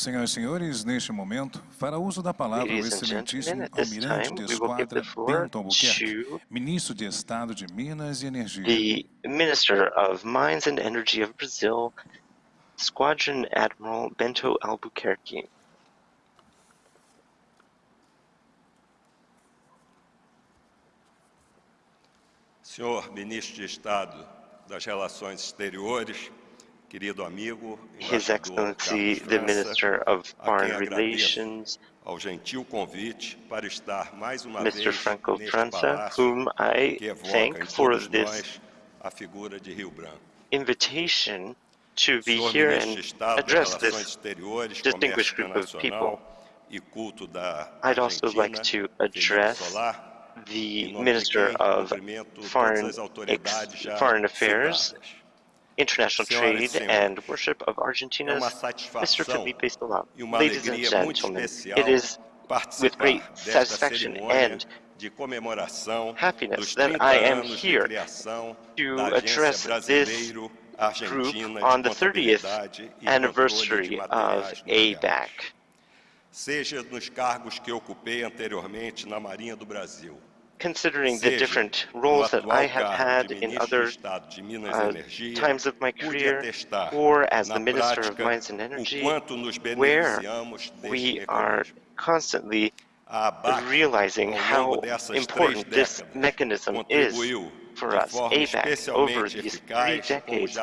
Senhoras e senhores, neste momento, fará uso da palavra o excelentíssimo Almirante de Esquadra Bento Albuquerque, Ministro de Estado de Minas e Energia. The Minister of Mines and Energy of Brazil, Squadron Admiral Bento Albuquerque. Senhor Ministro de Estado das Relações Exteriores, His Excellency, the Minister of Foreign Relations, ao gentil convite para estar mais uma Mr. vez Franco França, whom I thank for this a figura de Rio Branco. invitation to be here and address this distinguished group of people. E culto da I'd also like to address the em nome de Minister of Foreign, Foreign Affairs. International Trade and Worship of Argentina's Mr. Felipe Solá. Ladies and gentlemen, it is with great satisfaction and happiness that I am here to address this group on the 30th Contabilidade e Controle de anniversary of ABAC. Seja nos cargos que ocupei anteriormente na Marinha do Brasil, Considering the different roles that I have had in other de Estado de Minas uh, times of my career, or as the Minister of Mines and Energy, where we are constantly realizing how important this mechanism is for us. ABAC, over these three decades,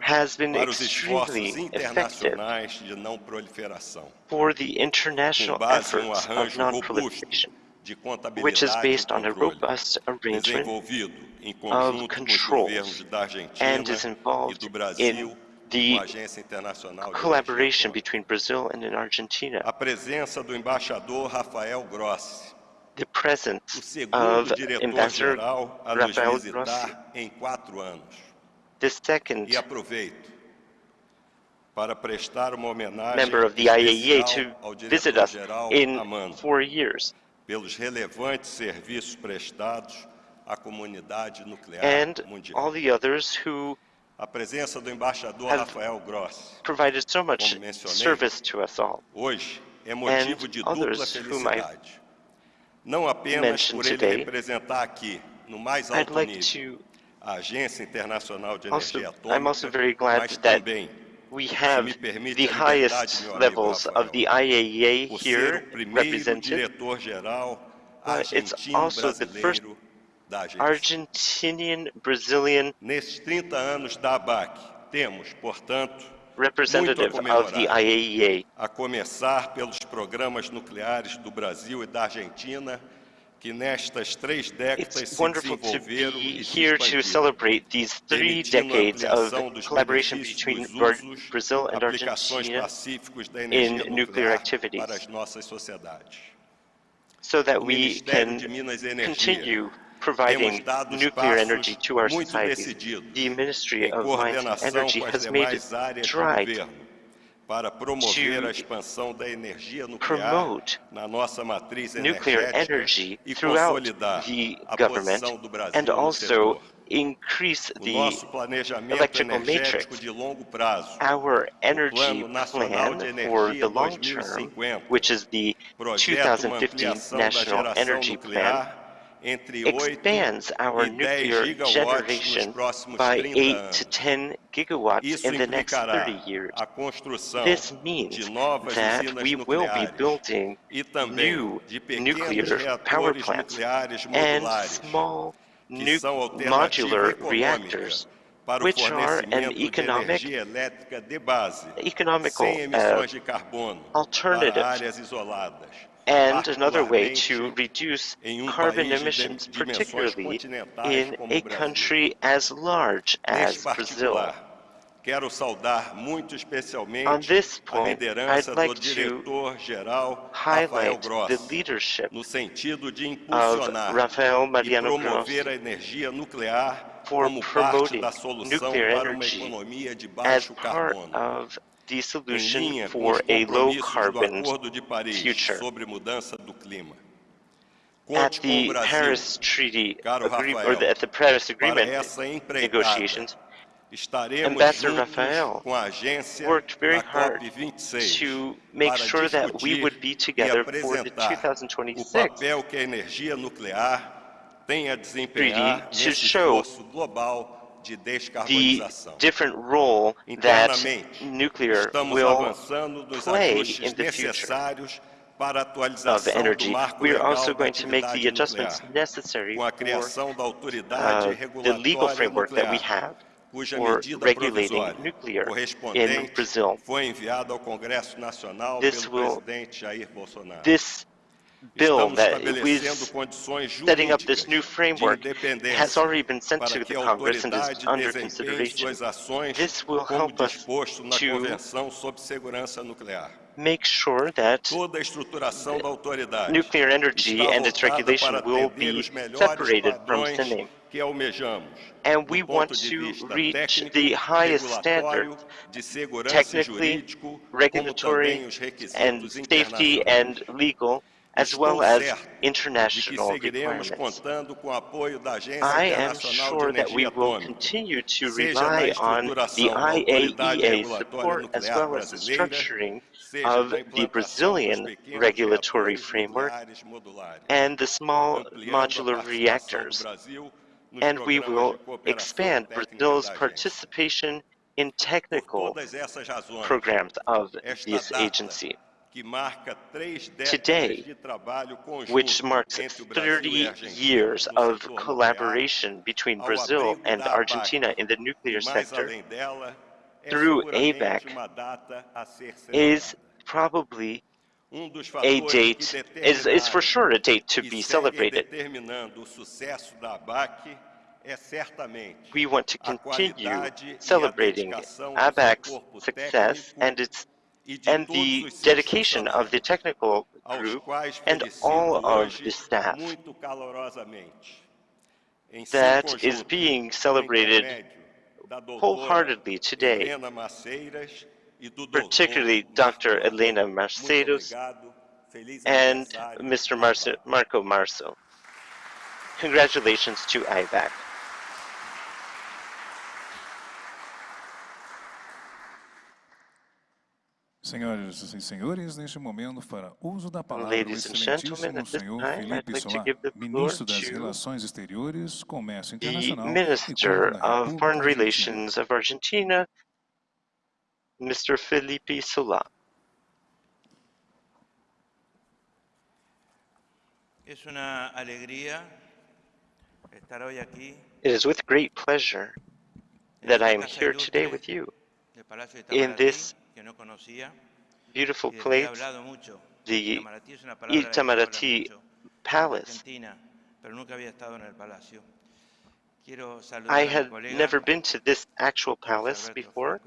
has been extremely effective internacionais de não proliferação, for the international com base em efforts of non-proliferation, which is based on a robust arrangement of conjunto com os controls governos da Argentina and is involved in the com a Agência Internacional de collaboration between Brazil and in Argentina. A presença do embaixador Rafael Grossi, The presence of Ambassador Rafael Grossi, visitar em quatro anos. the second aproveito para prestar uma homenagem member of the IAEA to visit us in four years. Pelos relevantes serviços prestados à comunidade nuclear and mundial. all the others who A presença do embaixador Rafael Grossi, provided so much como mencionei, service to us all. hoje é motivo de dupla felicidade. Não apenas por ele today, representar aqui, no mais I'd alto like nível, to a Agência Internacional de also, Energia Atômica, also mas também we se have me permite the a liberdade, highest meu amigo levels Rafael, of the IAEA por ser here o primeiro represented. diretor-geral But it's argentino also the first brasileiro da agência. Argentinian Brazilian Nesses 30 anos da ABAC, temos, portanto, representative muito a of the comemorar. IAEA. a começar pelos programas nucleares do Brasil e da Argentina, que nestas três décadas It's se wonderful to desenvolveram be e se here to expandiram, celebrate these three decades of dos collaboration between usos, Brazil and aplicações Argentina pacíficos da in energia nuclear para as nossas sociedades. so that we can de Minas Energia continue providing nuclear energy to our society. The Ministry of Mines and Energy has made strides governo para promover a expansão da energia nuclear na nossa matriz energética e consolidar the a posição do Brasil and no setor. increase the nosso planejamento electrical matrix, de longo prazo, our energy plan for the long term, which is the 2015 National Energy Plan, nuclear entre 8 expands our 10 nuclear generation by 8 to 10 gigawatts in the next 30 years. This means that we will be building new nuclear power plants and small nu- modular reactors, which are an economic, energia de base, economical uh, carbono, alternative and another way to particularmente reduce em um carbon país de emissions, dimensões particularly continentais in como a o Brasil. country as large as Neste Brazil. particular, quero saudar muito especialmente On this a point, liderança I'd like do to diretor-geral Rafael highlight Grossi, the leadership no sentido de of impulsionar Rafael e Mariano promover Grossi a energia nuclear for como parte promoting da solução nuclear para uma energy economia de as baixo part carbono, of the em solution linha com for os a low compromissos do carbon Acordo de Paris future. sobre mudança do clima. At Conte com o the Brasil Paris Treaty Caro agree- or Rafael, the, at the Paris para Agreement essa empreitada. negotiations, Estaremos Ambassador juntos Rafael com a agência worked very na hard COP26 to make para sure that we discutir would be e together for the apresentar o 2026 papel que a energia nuclear tem a desempenhar Treaty to nesse show esforço global de the different role that nuclear will play in the future of energy. We are also going to make the adjustments necessary for criação da autoridade uh, the legal framework that we have for regulating nuclear in Brazil. This will- This bill that is setting up this new framework has already been sent to the Congress and is under consideration. This will help us to Convenção sobre Segurança Nuclear. make sure that nuclear energy and its regulation will be separated from CNEN. And we want to reach the highest standards, technically, regulatory, and safety and legal, as well as international requirements. I am sure that we will continue to rely on the IAEA support as well as the structuring of the Brazilian regulatory framework and the small modular reactors. And we will expand Brazil's participation in technical programs of this agency. Today, which marks 30 years of collaboration between Brazil and Argentina in the nuclear sector, through ABAC, is probably a date, is, is for sure a date to be celebrated. We want to continue celebrating ABAC's success and its and the dedication of the technical group and all of the staff that is being celebrated wholeheartedly today, particularly Dr. Elena Maceiras and Mr. Marcio, Marco Marzo. Congratulations to ABAC. Senhoras e senhores, neste momento, para uso da palavra, Ladies o excelentíssimo senhor Felipe like ministro das Relações Exteriores, Comércio Internacional e Minister of Foreign Argentina. Relations of Argentina, Mr. Felipe Solá. Es una alegría estar hoy aquí It is with great pleasure that I am here today with you in this. Beautiful y que he place, hablado mucho. the Itamaraty es una palabra de la que se habla Itamaraty mucho en Palace. Argentina, pero nunca había estado en el palacio. Quiero saludar I had never been to this actual palace before,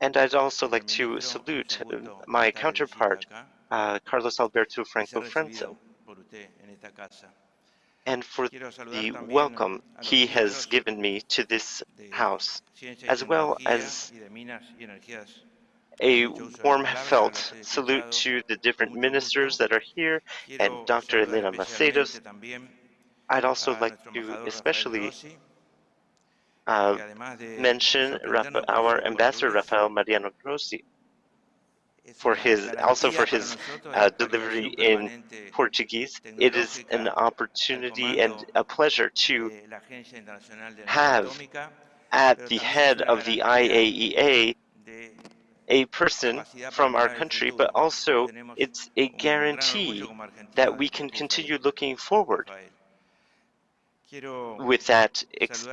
and I'd also like to salute my counterpart, uh, Carlos Alberto Franco França, and for the welcome he has given me to this house, as well as y de Minas y Energías. a Mucho uso de la warm felt salute to the different ministers that are here and Dr. Elena Maceiras. I'd also like to especially uh, que además de mention Rafa- our ambassador Rafael Mariano Grossi for his also for his uh, delivery in Portuguese. It is an opportunity and a pleasure to de la Agencia Internacional de Energía have at the head of the IAEA a person from our country, but also it's a guarantee orgullo como Argentina that we can continue looking forward with that ex-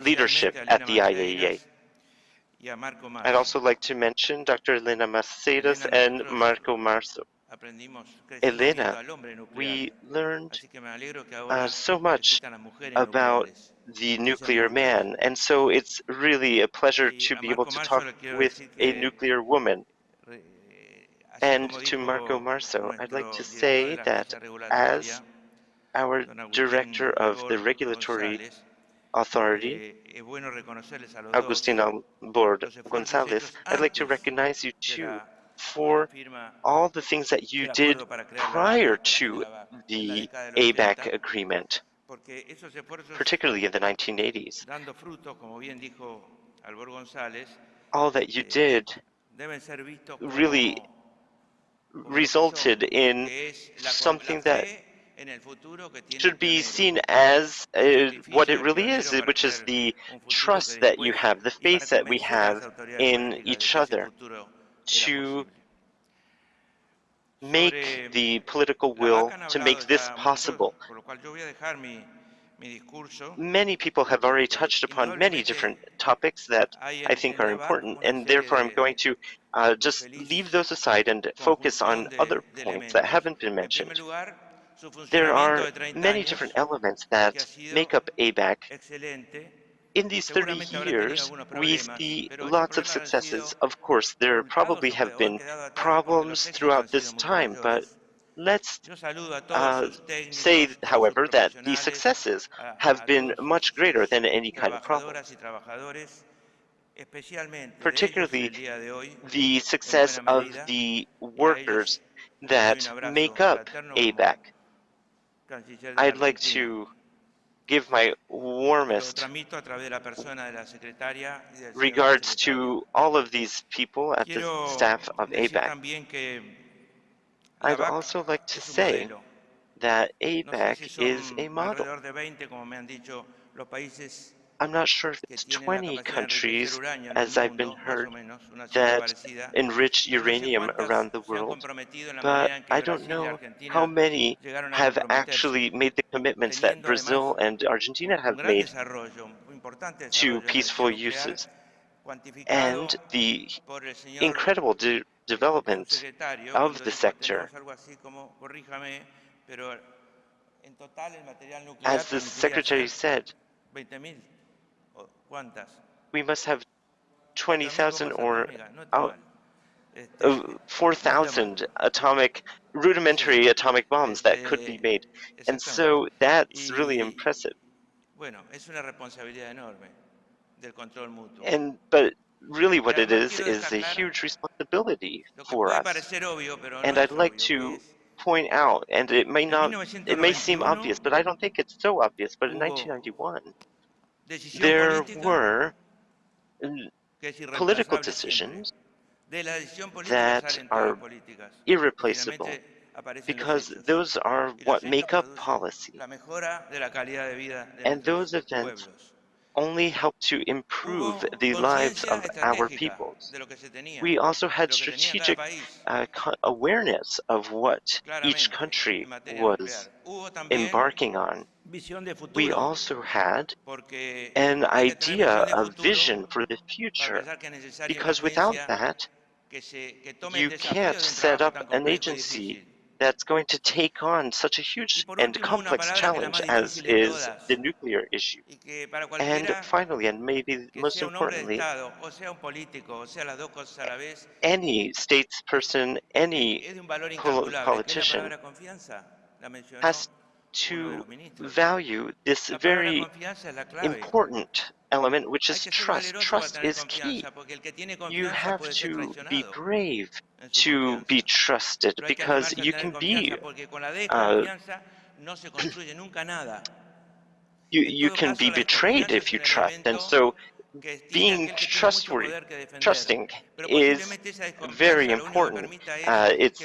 leadership at the IAEA. Maceiras y a Marco I'd also like to mention Dr. Elena Maceiras and Marco Marzo. aprendimos, crecimos viendo Elena, al hombre nuclear. we learned Así que me alegro que uh, so much existan las mujeres about the nuclear man, and so it's really a pleasure to be able to talk with a nuclear woman. And to Marco Marzo, I'd like to say that as our director of the regulatory authority, eh, es bueno reconocerles a los Agustin dos Albord los esfuerzos Gonzalez, I'd like to recognize you too la, de la for all the things that you did acuerdo para crear la prior ABAC, que se to daba en la the década de los ABAC agreement, porque esos esfuerzos particularly in the 1980s. dando frutos, como bien dijo Albor González, All that you eh, did deben ser vistos como, really como lo que resulted in que es la, something that fe en el futuro que tiene el should be seen as uh, what it really is, which is the trust that you have, the faith that we convencer a las have in each other to make the political will to make this possible. por lo cual yo voy a dejar mi, mi discurso. Many people have already Eh, touched upon many different topics that I think are important, and therefore I'm going to uh, just leave those aside and focus on other points that haven't been mentioned. There are many different elements that make up ABAC in these 30 years, we see lots of successes. Of course, there probably have been problems throughout this time, but let's uh, say, however, that the successes have been much greater than any kind of problem. Particularly the success of the workers that make up ABAC. I'd like to give my warmest regards to all of these people at the staff of ABAC. I'd also like to say that ABAC is a model. I'm not sure if it's 20 countries, as I've been heard, that enrich uranium around the world, but I don't know how many have actually made the commitments that Brazil and Argentina have made to peaceful uses. And the incredible de development of the sector as the Secretary said, we must have 20,000 or uh, 4,000 atomic, rudimentary atomic bombs that could be made. And so that's really impressive. And, but really what it is, is a huge responsibility for us. And I'd like to point out, and it may not, it may seem obvious, but I don't think it's so obvious, but in 1991, there were political decisions that are irreplaceable because those are what make up policy. And those events only help to improve the lives of our peoples. We also had strategic uh, awareness of what each country was embarking on. We also had an idea, a vision for the future, because without that, you can't set up an agency that's going to take on such a huge and complex challenge as is the nuclear issue. And finally, and maybe most importantly, any statesperson, any politician has to value this very important element, which is trust. Trust is key. You have to be brave to be trusted because you can be uh, you, you can be betrayed if you trust. And so being trustworthy, trusting is very important. Uh, it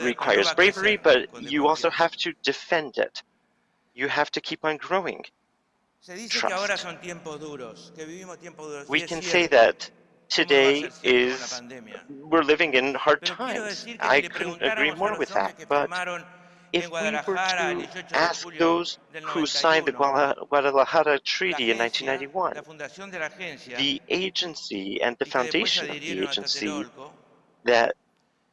requires bravery, but you also have to defend it. You have to keep on growing. Trust. We can say that today is, we're living in hard times. I couldn't agree more with that, but if we were to ask those who signed the Guadalajara Treaty in 1991, the agency and the foundation of the agency that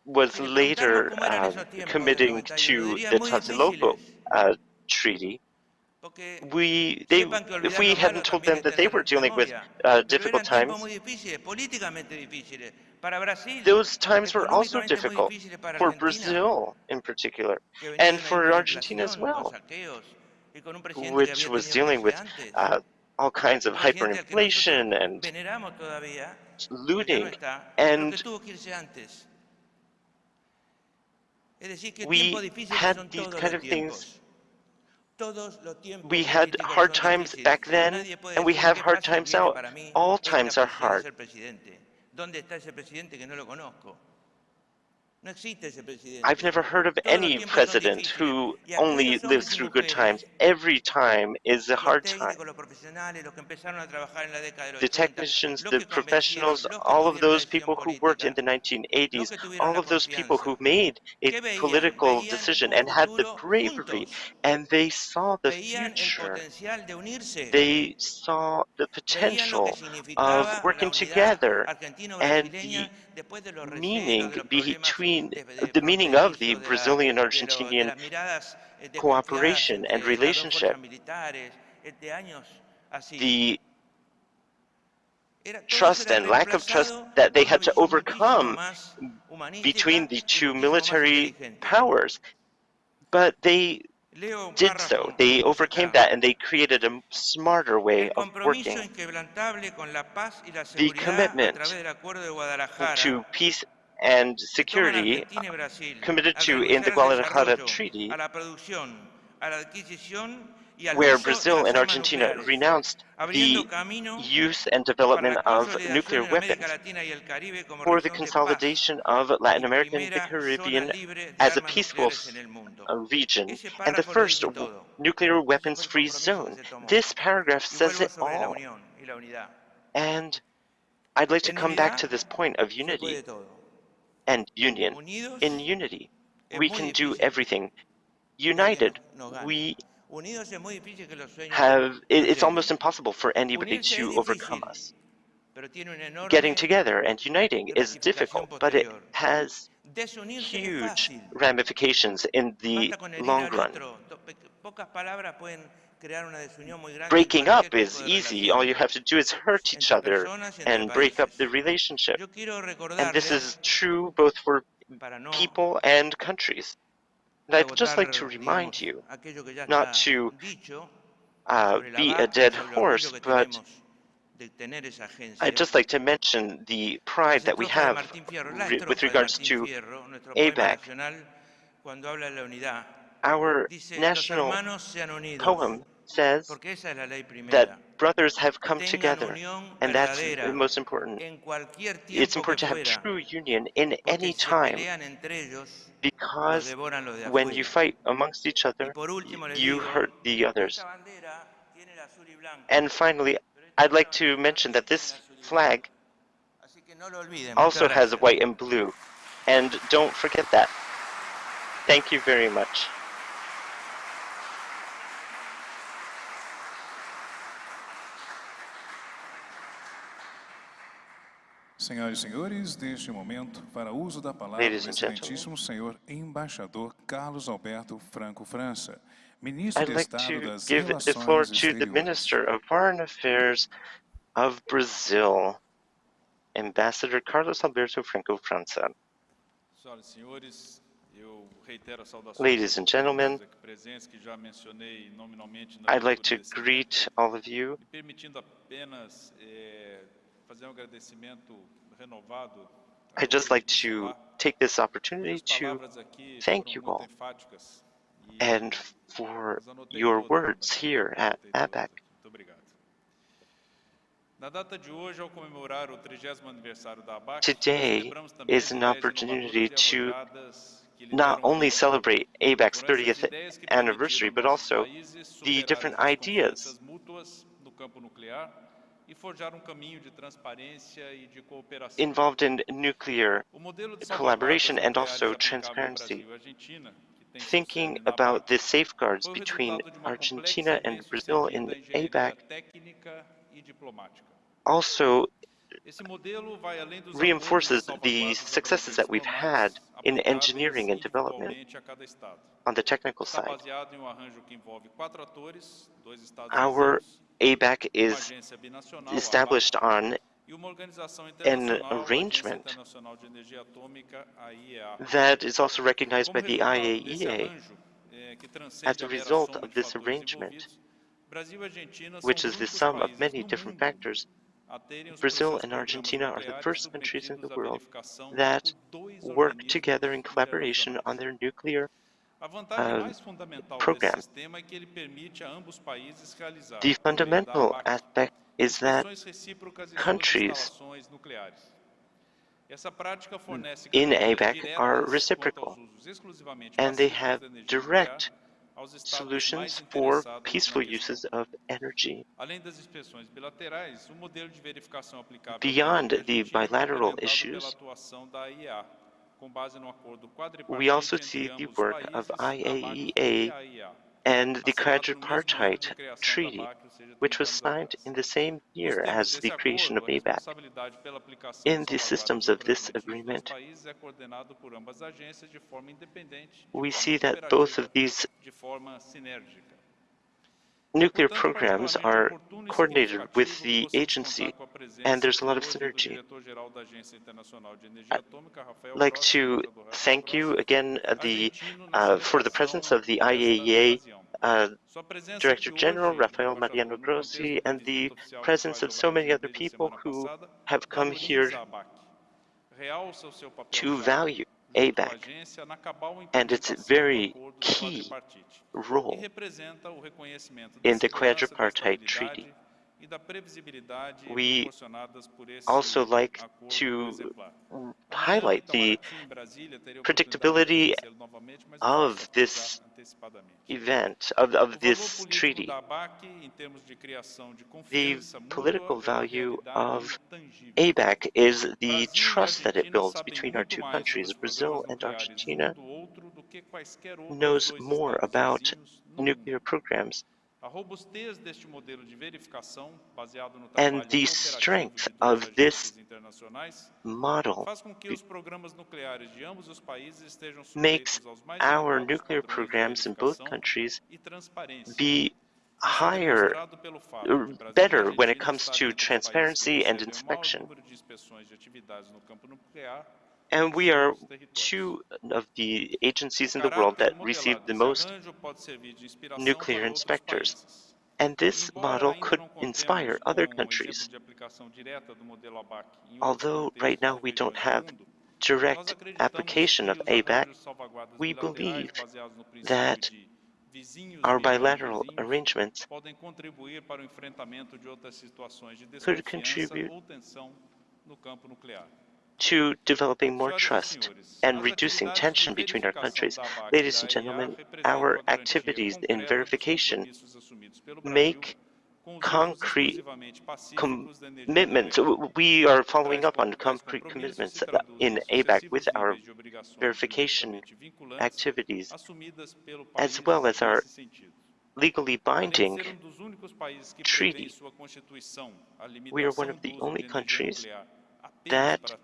was later uh, committing to the Tlatelolco uh, Treaty, we, they, if we hadn't told them that they were dealing with uh, difficult times, those times were also difficult for Brazil in particular, and for Argentina as well, which was dealing with uh, all kinds of hyperinflation and looting. And we had these kind of things we had hard times back then, and we have hard times now. All times are hard. I've never heard of any president who only lives through good times. Every time is a hard time. The technicians, the professionals, all of those people who worked in the 1980s, all of those people who made a political decision and had the bravery, and they saw the future. They saw the potential of working together and the meaning between the meaning of the Brazilian-Argentinian cooperation and relationship. The trust and lack of trust that they had to overcome between the two military powers. But they did so. They overcame that and they created a smarter way of working. The commitment to peace and security committed to in the Guadalajara Treaty, where Brazil and Argentina renounced the use and development of nuclear weapons for the consolidation of Latin America uh, and the Caribbean as a peaceful region and the first nuclear weapons-free zone. This paragraph says it all. And I'd like to come back to this point of unity and union. In unity, we can do everything. United, we have, it's almost impossible for anybody to overcome us. Getting together and uniting is difficult, but it has huge ramifications in the long run. Breaking up is easy. All you have to do is hurt each other and break up the relationship. And this is true both for people and countries. And I'd just like to remind you, not to uh, be a dead horse, but I'd just like to mention the pride that we have re with regards to ABAC. Our national poem says that brothers have come together, and that's the most important. It's important to have true union in any time, because when you fight amongst each other, you hurt the others. And finally, I'd like to mention that this flag also has white and blue, and don't forget that. Thank you very much. Senhoras e senhores, neste momento, para uso da palavra, o excelentíssimo senhor embaixador Carlos Alberto Franco França, ministro de Estado das Relações the floor to the Minister of Foreign Affairs of Brazil, Ambassador Carlos Alberto Franco França. Ladies and gentlemen, I'd like to greet all of you I'd just like to take this opportunity to thank you all and for your words here at ABAC. Today is an opportunity to not only celebrate ABAC's 30th anniversary, but also the different ideas involved in nuclear collaboration and also transparency. Thinking about the safeguards between Argentina and Brazil in ABAC also reinforces the successes that we've had in engineering and development on the technical side. Our ABAC is established on an arrangement that is also recognized by the IAEA. As a result of this arrangement, which is the sum of many different factors, Brazil and Argentina are the first countries in the world that work together in collaboration on their nuclear uh, program. The fundamental aspect is that countries in ABAC are reciprocal, and they have direct solutions for peaceful uses of energy. Beyond the bilateral issues, we also see the work of IAEA and the Quadripartite Treaty, which was signed in the same year as the creation of ABAC. In the systems of this agreement, we see that both of these nuclear programs are coordinated with the agency, and there's a lot of synergy. I'd like to thank you again uh, the, uh, for the presence of the IAEA uh, Director General Rafael Mariano Grossi and the presence of so many other people who have come here to value ABAC and its very key role in the quadripartite treaty. We also like to highlight the predictability of this event, of, of this treaty. The political value of ABAC is the trust that it builds between our two countries. Brazil and Argentina knows more about nuclear programs and the strength of this model makes our nuclear programs in both countries be higher, uh, better when it comes to transparency and inspection. And we are two of the agencies in the world that receive the most nuclear inspectors. And this model could inspire other countries. Although right now we don't have direct application of ABAC, we believe that our bilateral arrangements could contribute to developing more trust and reducing tension between our countries. Ladies and gentlemen, our activities in verification make concrete commitments. We are following up on concrete commitments in ABAC with our verification activities, as well as our legally binding treaty. We are one of the only countries that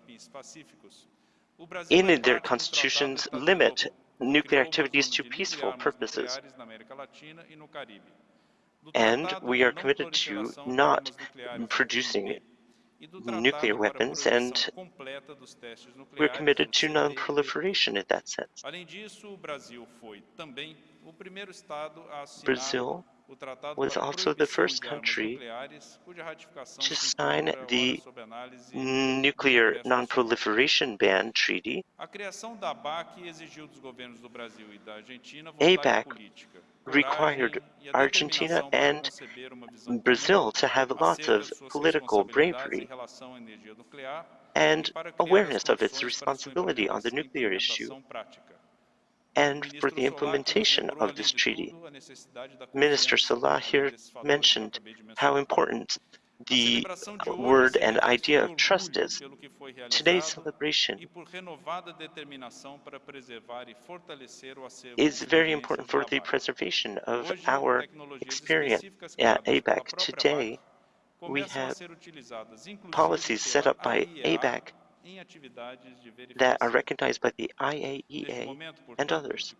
in their constitutions limit nuclear activities to peaceful purposes. And we are committed to not producing nuclear weapons, and we're committed to non-proliferation in that sense. Brazil was also the first country to sign the Nuclear Non-Proliferation Ban Treaty. ABAC required Argentina and Brazil to have lots of political bravery and awareness of its responsibility on the nuclear issue and for the implementation of this treaty. Minister Solá here mentioned how important the word and idea of trust is. Today's celebration is very important for the preservation of our experience at ABAC. Today, we have policies set up by ABAC that are recognized by the IAEA and others.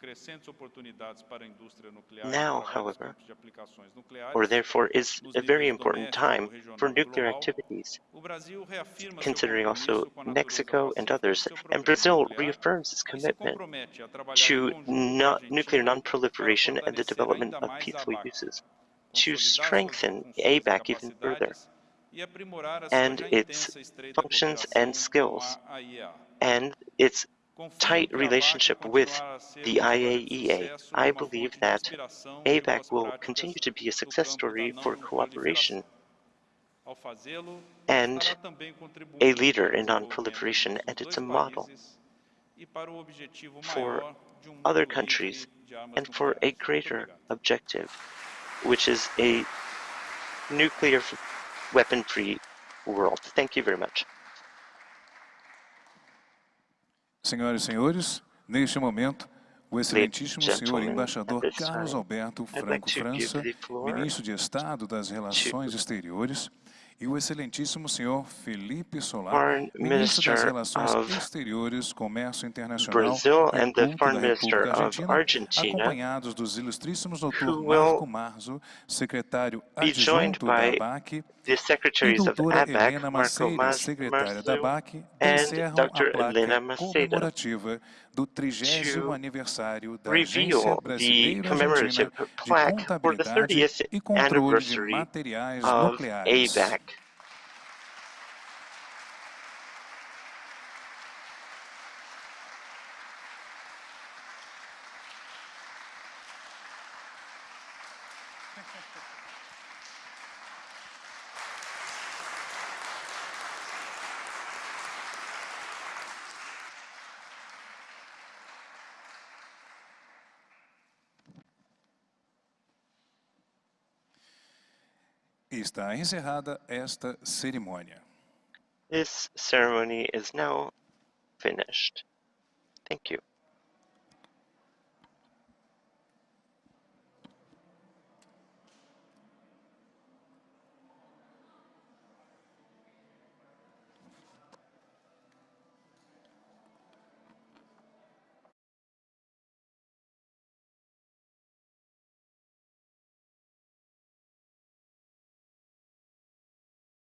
Now, however, or therefore is a very important time for nuclear activities, considering also Mexico and others, and Brazil reaffirms its commitment to not nuclear non-proliferation and the development of peaceful uses, to strengthen ABAC even further and its functions and skills, and its tight relationship with the IAEA. I believe that ABAC will continue to be a success story for cooperation and a leader in non-proliferation, and it's a model for other countries and for a greater objective, which is a nuclear weapon-free world. Thank you very much. Senhoras e senhores, neste momento, o excelentíssimo senhor embaixador Carlos Alberto Franco França, ministro de Estado das Relações Exteriores, e o excelentíssimo senhor Felipe Solar, Foreign ministro das Relações of Exteriores, Comércio Internacional Brazil e and the Foreign Minister of Argentina, Argentina, acompanhados dos ilustríssimos doutor Marco Marzo, secretário adjunto da by ABAC, the e secretaries of doutora ABAC, Helena Maceira, secretária da and encerram a placa Maceira. comemorativa do 30º to aniversário da reveal Agência the Brasileira commemorative Argentina de plaque for the Contabilidade 30th e Controle de anniversary Materiais of Nucleares. Está encerrada esta cerimônia. This ceremony is now finished. Thank you.